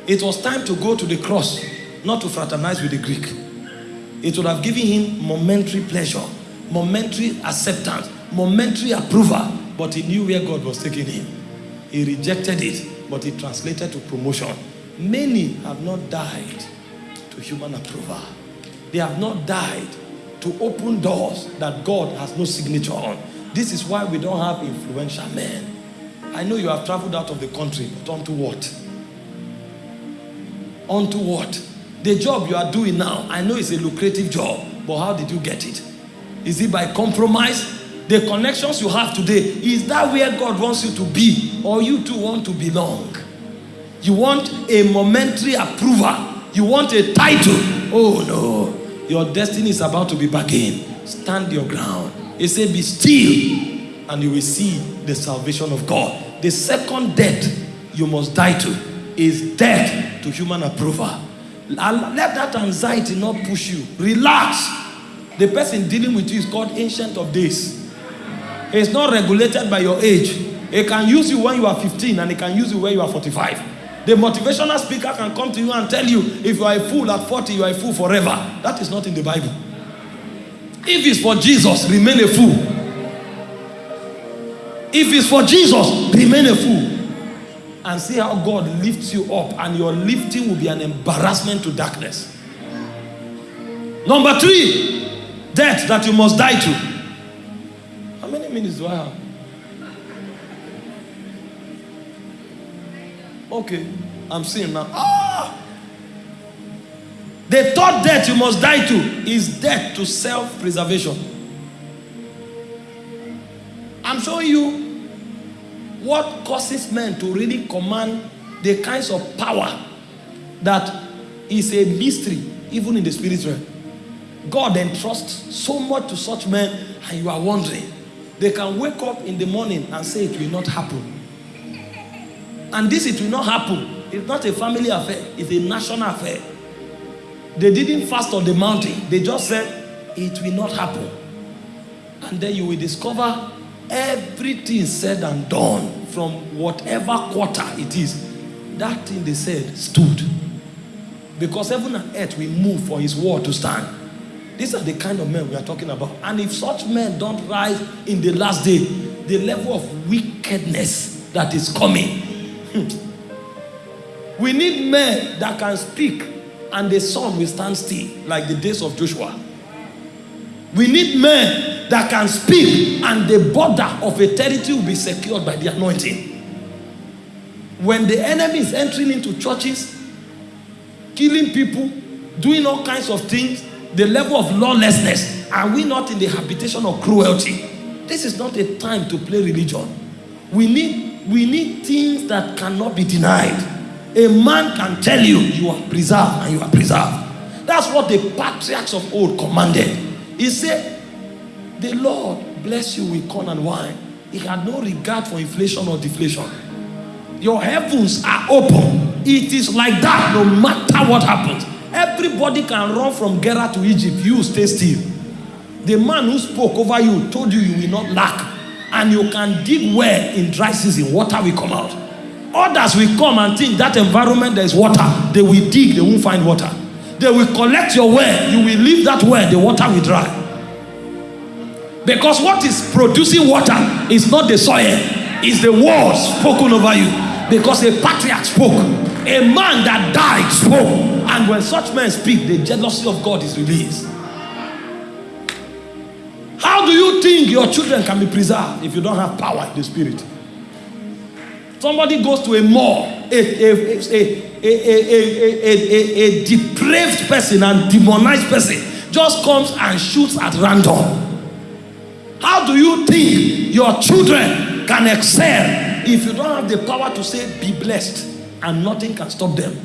It was time to go to the cross, not to fraternize with the Greek. It would have given him momentary pleasure, momentary acceptance, momentary approval. But he knew where God was taking him. He rejected it, but it translated to promotion. Many have not died to human approval. They have not died to open doors that God has no signature on. This is why we don't have influential men. I know you have traveled out of the country, but onto what? Onto what? The job you are doing now, I know it's a lucrative job, but how did you get it? Is it by compromise? The connections you have today, is that where God wants you to be? Or you too want to belong? You want a momentary approval. You want a title. Oh no. Your destiny is about to be bargained. Stand your ground. It said, be still and you will see the salvation of God. The second death you must die to is death to human approval. Let that anxiety not push you. Relax. The person dealing with you is called Ancient of Days. It's not regulated by your age. It can use you when you are 15 and it can use you when you are 45. The motivational speaker can come to you and tell you if you are a fool at 40, you are a fool forever. That is not in the Bible. If it's for Jesus, remain a fool. If it's for Jesus, remain a fool. And see how God lifts you up, and your lifting will be an embarrassment to darkness. Number three, death that you must die to. How many minutes do I have? Okay, I'm seeing now. Ah! The third death you must die to is death to self preservation. I'm showing you what causes men to really command the kinds of power that is a mystery, even in the spirit realm. God entrusts so much to such men, and you are wondering. They can wake up in the morning and say it will not happen. And this, it will not happen. It's not a family affair, it's a national affair. They didn't fast on the mountain, they just said it will not happen. And then you will discover everything said and done from whatever quarter it is. That thing they said stood. Because heaven and earth will move for his word to stand. These are the kind of men we are talking about. And if such men don't rise in the last day, the level of wickedness that is coming. Hmm. We need men that can speak and the sun will stand still like the days of Joshua. We need men that can speak and the border of a territory will be secured by the anointing. When the enemy is entering into churches, killing people, doing all kinds of things, the level of lawlessness, are we not in the habitation of cruelty? This is not a time to play religion. We need, we need things that cannot be denied. A man can tell you, you are preserved and you are preserved. That's what the patriarchs of old commanded. He said, the Lord bless you with corn and wine. He had no regard for inflation or deflation. Your heavens are open. It is like that no matter what happens. Everybody can run from Gerar to Egypt. You stay still. The man who spoke over you told you you will not lack. And you can dig well in dry season. Water will come out. Others will come and think that environment there is water. They will dig. They won't find water. They will collect your well. You will leave that well. The water will dry. Because what is producing water is not the soil. It's the words spoken over you. Because a patriarch spoke. A man that died spoke. And when such men speak, the jealousy of God is released. How do you think your children can be preserved if you don't have power in the spirit? Somebody goes to a mall, a, a, a, a, a depraved person and demonized person just comes and shoots at random. How do you think your children can excel if you don't have the power to say, be blessed, and nothing can stop them?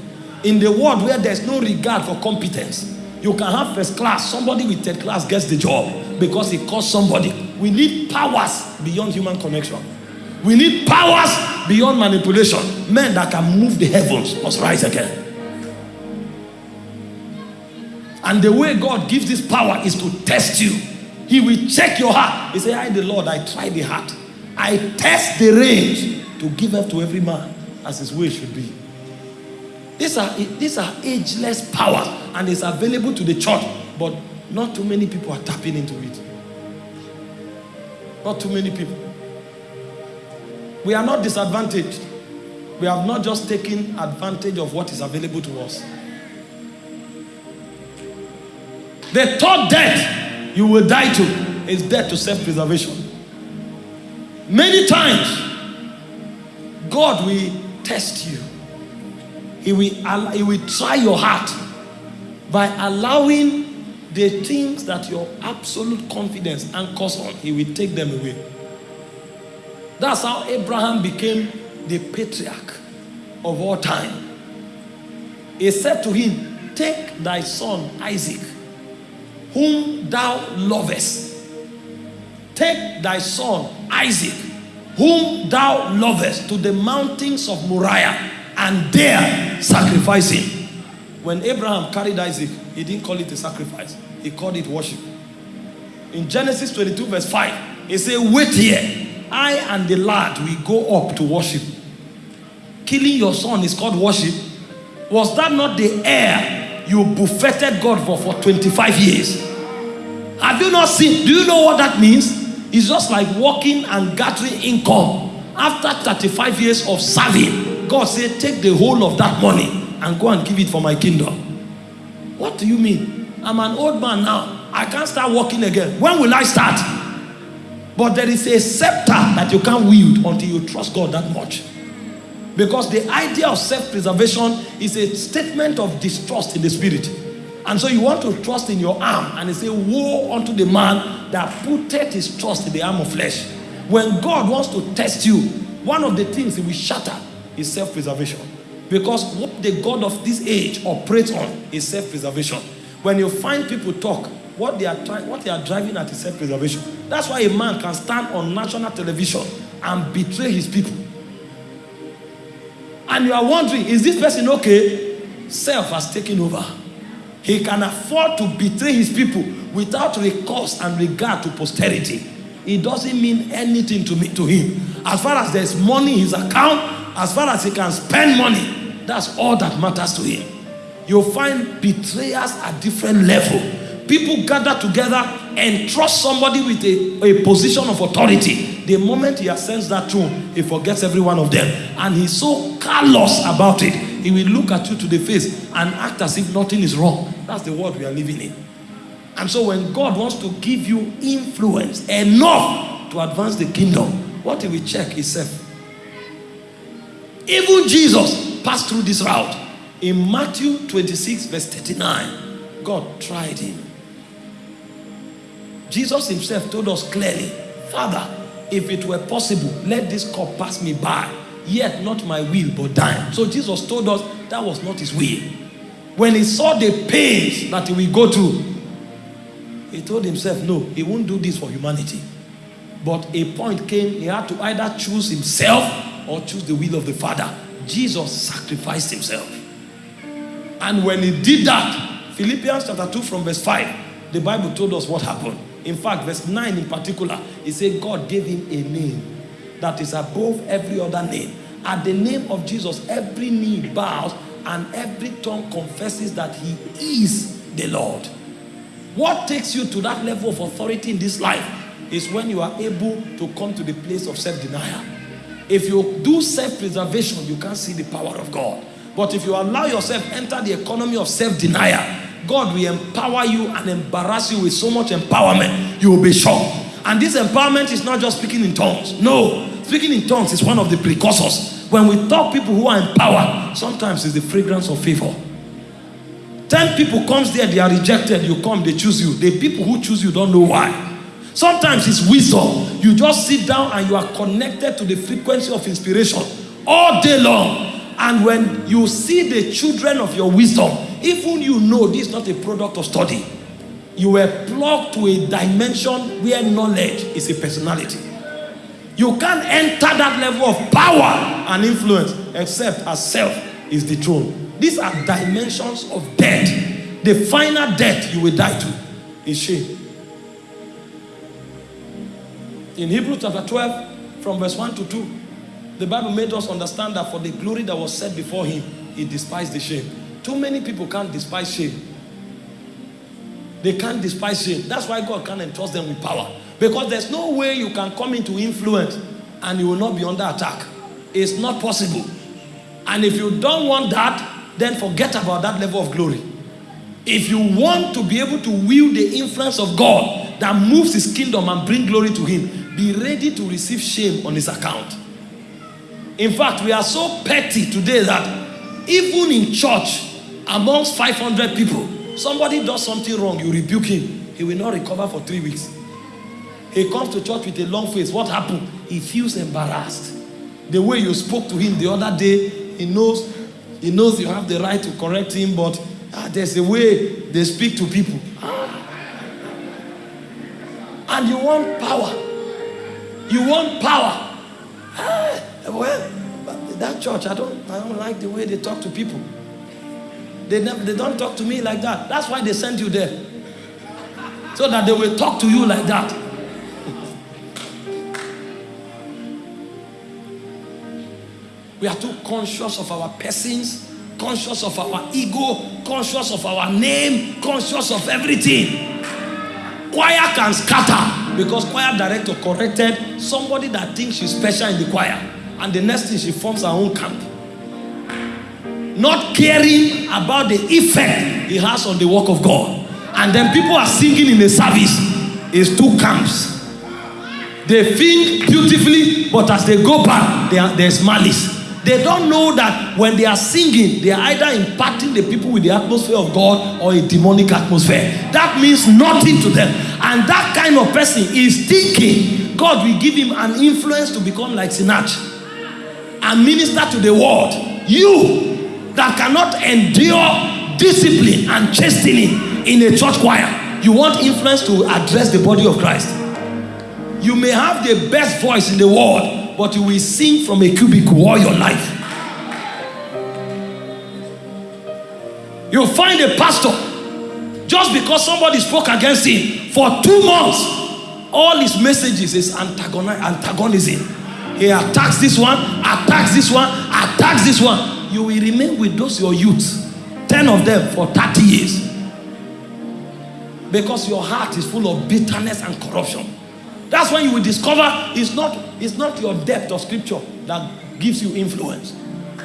In the world where there's no regard for competence, you can have first class, somebody with third class gets the job because it caused somebody. We need powers beyond human connection. We need powers beyond manipulation. Men that can move the heavens must rise again. And the way God gives this power is to test you. He will check your heart. He say, I the Lord, I try the heart. I test the range to give up to every man as his way should be. These are, these are ageless power and it's available to the church, but not too many people are tapping into it. Not too many people. We are not disadvantaged. We have not just taken advantage of what is available to us. The third death you will die to is death to self-preservation. Many times, God will test you. He will, he will try your heart by allowing the things that your absolute confidence anchors on, he will take them away. That's how Abraham became the patriarch of all time. He said to him, Take thy son Isaac, whom thou lovest. Take thy son Isaac, whom thou lovest, to the mountains of Moriah, and there sacrifice him. When Abraham carried Isaac, he didn't call it a sacrifice, he called it worship. In Genesis 22, verse 5, he said, Wait here. I and the lad we go up to worship. Killing your son is called worship. Was that not the heir you buffeted God for for 25 years? Have you not seen? Do you know what that means? It's just like working and gathering income. After 35 years of serving, God said, Take the whole of that money and go and give it for my kingdom. What do you mean? I'm an old man now. I can't start working again. When will I start? But there is a scepter that you can't wield until you trust God that much. Because the idea of self-preservation is a statement of distrust in the spirit. And so you want to trust in your arm and they say, woe unto the man that putteth his trust in the arm of flesh. When God wants to test you, one of the things he will shatter is self-preservation. Because what the God of this age operates on is self-preservation. When you find people talk, what they are trying, what they are driving at is self-preservation. That's why a man can stand on national television and betray his people. And you are wondering, is this person okay? Self has taken over. He can afford to betray his people without recourse and regard to posterity. It doesn't mean anything to me to him. As far as there's money in his account, as far as he can spend money, that's all that matters to him. You'll find betrayers at different level. People gather together and trust somebody with a, a position of authority. The moment he ascends that throne, he forgets every one of them. And he's so callous about it. He will look at you to the face and act as if nothing is wrong. That's the world we are living in. And so when God wants to give you influence enough to advance the kingdom, what he will check is self. Even Jesus passed through this route. In Matthew 26, verse 39, God tried him. Jesus himself told us clearly, Father, if it were possible, let this cup pass me by. Yet not my will, but thine. So Jesus told us that was not his will. When he saw the pains that he will go through, he told himself, no, he won't do this for humanity. But a point came, he had to either choose himself or choose the will of the Father. Jesus sacrificed himself. And when he did that, Philippians chapter 2 from verse 5, the Bible told us what happened. In fact, verse 9 in particular, it said God gave him a name that is above every other name. At the name of Jesus, every knee bows and every tongue confesses that he is the Lord. What takes you to that level of authority in this life is when you are able to come to the place of self-denial. If you do self-preservation, you can't see the power of God. But if you allow yourself enter the economy of self-denial, God will empower you and embarrass you with so much empowerment, you will be shocked. And this empowerment is not just speaking in tongues. No, speaking in tongues is one of the precursors. When we talk people who are in power, sometimes it's the fragrance of favor. Ten people comes there, they are rejected. You come, they choose you. The people who choose you don't know why. Sometimes it's wisdom. You just sit down and you are connected to the frequency of inspiration all day long. And when you see the children of your wisdom, even you know this is not a product of study. You were plugged to a dimension where knowledge is a personality. You can't enter that level of power and influence except as self is the throne. These are dimensions of death. The final death you will die to is shame. In Hebrews chapter 12, from verse 1 to 2, the Bible made us understand that for the glory that was set before him, he despised the shame. Too many people can't despise shame. They can't despise shame. That's why God can't entrust them with power. Because there's no way you can come into influence and you will not be under attack. It's not possible. And if you don't want that, then forget about that level of glory. If you want to be able to wield the influence of God that moves his kingdom and bring glory to him, be ready to receive shame on his account. In fact, we are so petty today that even in church, amongst 500 people, somebody does something wrong, you rebuke him. He will not recover for three weeks. He comes to church with a long face. What happened? He feels embarrassed. The way you spoke to him the other day, he knows he knows you have the right to correct him, but ah, there's a way they speak to people. Ah. And you want power. You want power. Ah, well, that church, I don't, I don't like the way they talk to people. They, never, they don't talk to me like that. That's why they sent you there. So that they will talk to you like that. We are too conscious of our persons, conscious of our ego, conscious of our name, conscious of everything. Choir can scatter because choir director corrected somebody that thinks she's special in the choir. And the next thing she forms her own camp. Not caring about the effect it has on the work of God. And then people are singing in the service. It's two camps. They sing beautifully, but as they go back, there's malice. They don't know that when they are singing, they are either impacting the people with the atmosphere of God or a demonic atmosphere. That means nothing to them. And that kind of person is thinking God will give him an influence to become like Sinach and minister to the world. You that cannot endure discipline and chastening in a church choir, you want influence to address the body of Christ. You may have the best voice in the world, but you will sing from a cubicle all your life. You'll find a pastor just because somebody spoke against him for two months. All his messages is antagonism. He attacks this one, attacks this one, attacks this one. You will remain with those your youths, 10 of them for 30 years. Because your heart is full of bitterness and corruption. That's when you will discover it's not, it's not your depth of scripture that gives you influence.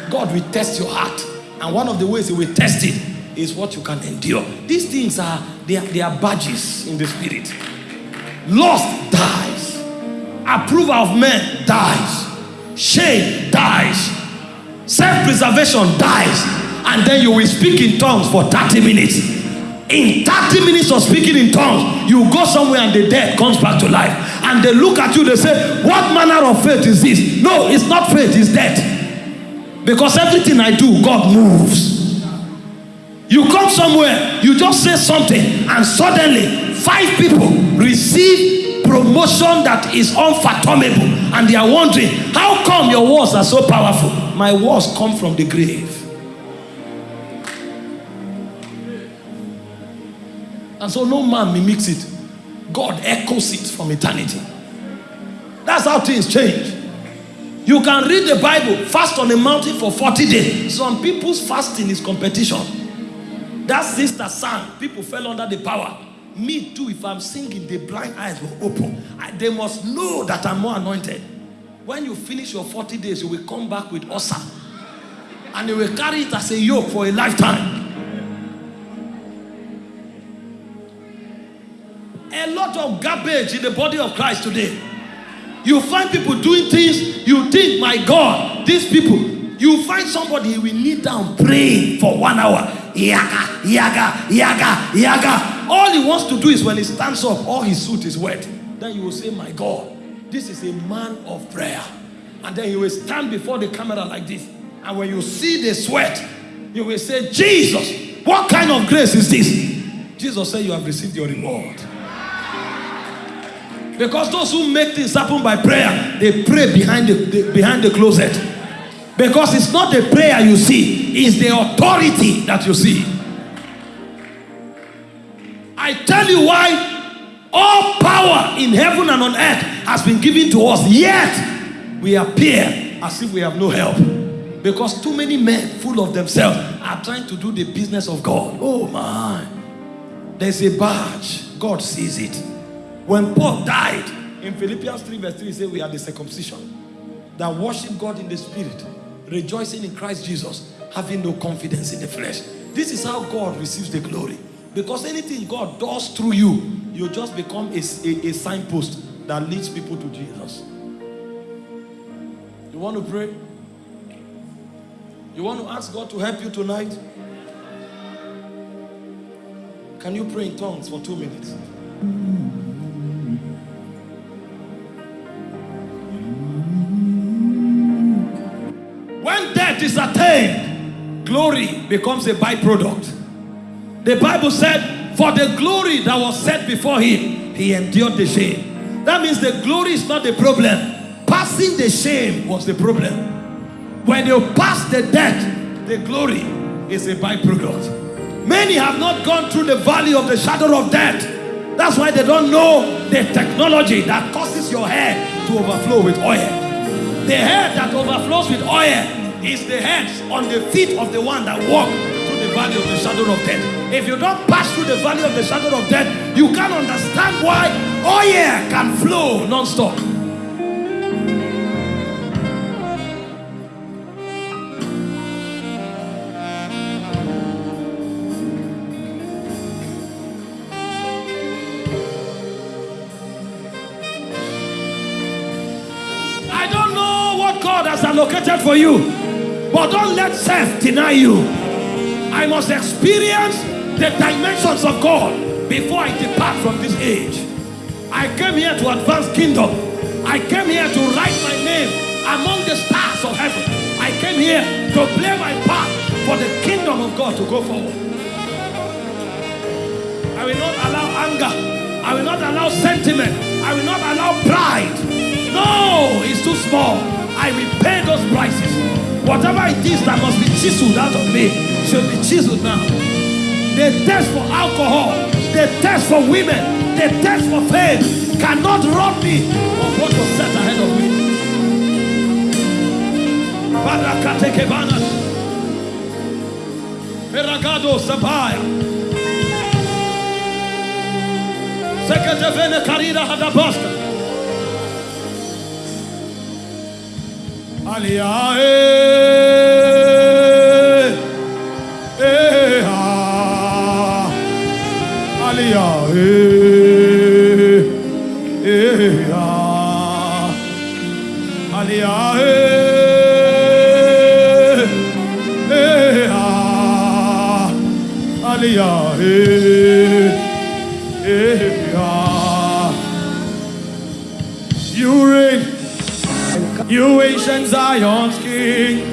God will test your heart. And one of the ways he will test it is what you can endure. These things are they, are, they are badges in the spirit. Lust dies. Approval of men dies. Shame dies. Self-preservation dies. And then you will speak in tongues for 30 minutes in 30 minutes of speaking in tongues, you go somewhere and the dead comes back to life. And they look at you, they say, What manner of faith is this? No, it's not faith, it's death. Because everything I do, God moves. You come somewhere, you just say something, and suddenly five people receive promotion that is unfathomable. And they are wondering, How come your words are so powerful? My words come from the grave. And so no man mimics it. God echoes it from eternity. That's how things change. You can read the Bible, fast on a mountain for 40 days. Some people's fasting is competition. That sister sang, people fell under the power. Me too, if I'm singing, the blind eyes will open. I, they must know that I'm more anointed. When you finish your 40 days, you will come back with Osa. And you will carry it as a yoke for a lifetime. A lot of garbage in the body of Christ today. You find people doing things, you think, my God, these people, you find somebody will kneel down praying for one hour. Yaga, yaga, yaga, yaga. All he wants to do is when he stands up, all his suit is wet. Then you will say, my God, this is a man of prayer. And then he will stand before the camera like this. And when you see the sweat, you will say, Jesus, what kind of grace is this? Jesus said, you have received your reward. Because those who make things happen by prayer, they pray behind the, the, behind the closet. Because it's not the prayer you see, it's the authority that you see. I tell you why all power in heaven and on earth has been given to us, yet we appear as if we have no help. Because too many men, full of themselves, are trying to do the business of God. Oh my. There's a badge. God sees it. When Paul died, in Philippians 3 verse 3, he said we are the circumcision that worship God in the spirit, rejoicing in Christ Jesus, having no confidence in the flesh. This is how God receives the glory. Because anything God does through you, you just become a, a, a signpost that leads people to Jesus. You want to pray? You want to ask God to help you tonight? Can you pray in tongues for two minutes? Is attained, glory becomes a byproduct. The Bible said, for the glory that was set before him, he endured the shame. That means the glory is not the problem. passing the shame was the problem. When you pass the death, the glory is a byproduct. Many have not gone through the valley of the shadow of death. That's why they don't know the technology that causes your hair to overflow with oil. The hair that overflows with oil is the hands on the feet of the one that walk through the valley of the shadow of death. If you don't pass through the valley of the shadow of death, you can't understand why oil can flow non-stop. I don't know what God has allocated for you, but don't let self deny you. I must experience the dimensions of God before I depart from this age. I came here to advance kingdom. I came here to write my name among the stars of heaven. I came here to play my part for the kingdom of God to go forward. I will not allow anger. I will not allow sentiment. I will not allow pride. No, it's too small. I will pay those prices. Whatever it is that must be chiseled out of me should be chiseled now. The test for alcohol, the test for women, the test for fame cannot rob me of what was set ahead of me. Peragado sabaya. Alia eh, eh, ah. Alia eh, eh, ah. Alia eh, eh, ah. You reign. You ancient Zion's king,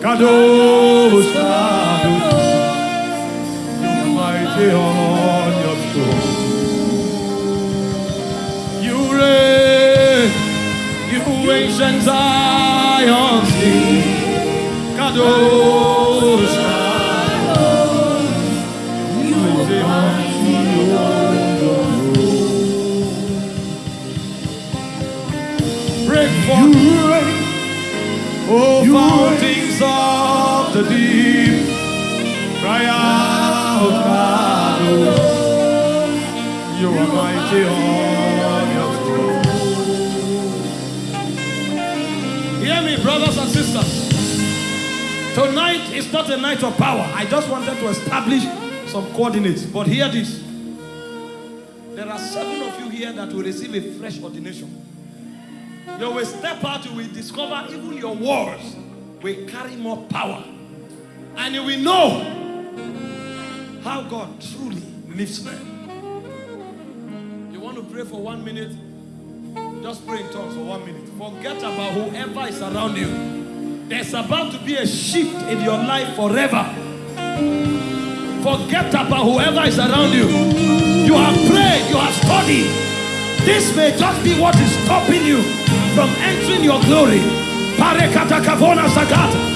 Kadosh, ancient Zion's king, Kadosh, Kadosh, you mighty on your throne. Break forth. Oh, fountains of the deep, cry out, Kadosh. You are mighty Tonight is not a night of power. I just wanted to establish some coordinates. But hear this. There are seven of you here that will receive a fresh ordination. You will step out, you will discover even your words will carry more power. And you will know how God truly lives men. You want to pray for one minute? Just pray in tongues for one minute. Forget about whoever is around you. There's about to be a shift in your life forever. Forget about whoever is around you. You have prayed, you have studied. This may just be what is stopping you from entering your glory. Parekata kavona sagata.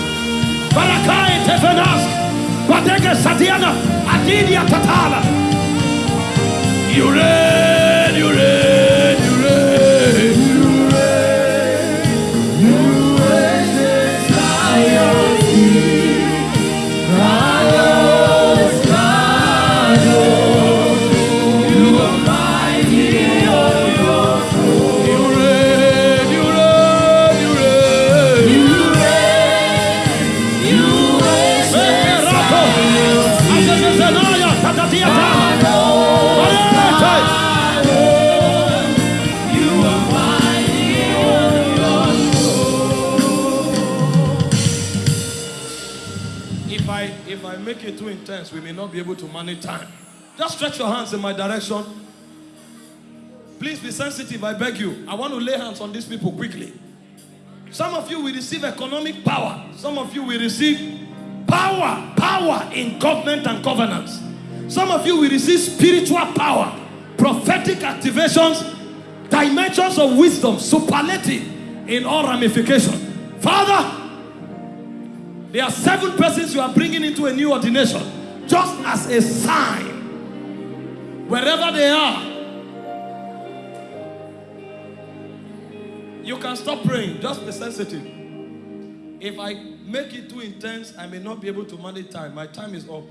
Stretch your hands in my direction. Please be sensitive, I beg you. I want to lay hands on these people quickly. Some of you will receive economic power. Some of you will receive power, power in government and governance. Some of you will receive spiritual power, prophetic activations, dimensions of wisdom, superlative in all ramification. Father, there are seven persons you are bringing into a new ordination just as a sign. Wherever they are, you can stop praying. Just be sensitive. If I make it too intense, I may not be able to manage time. My time is up.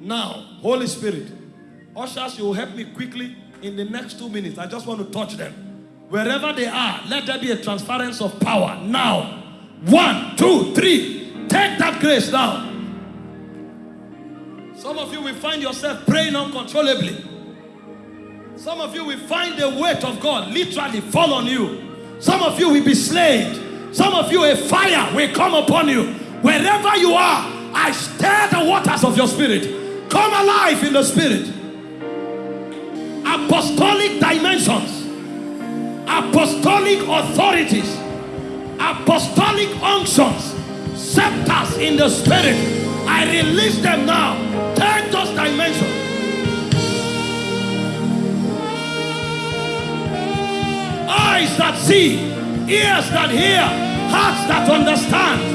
Now, Holy Spirit, ushers, you will help me quickly in the next two minutes. I just want to touch them. Wherever they are, let there be a transference of power. Now, one, two, three. Take that grace now. Some of you will find yourself praying uncontrollably. Some of you will find the weight of God literally fall on you. Some of you will be slain. Some of you, a fire will come upon you. Wherever you are, I stir the waters of your spirit. Come alive in the spirit. Apostolic dimensions, apostolic authorities, apostolic unctions, scepters in the spirit. I release them now. Take those dimensions. Eyes that see, ears that hear, hearts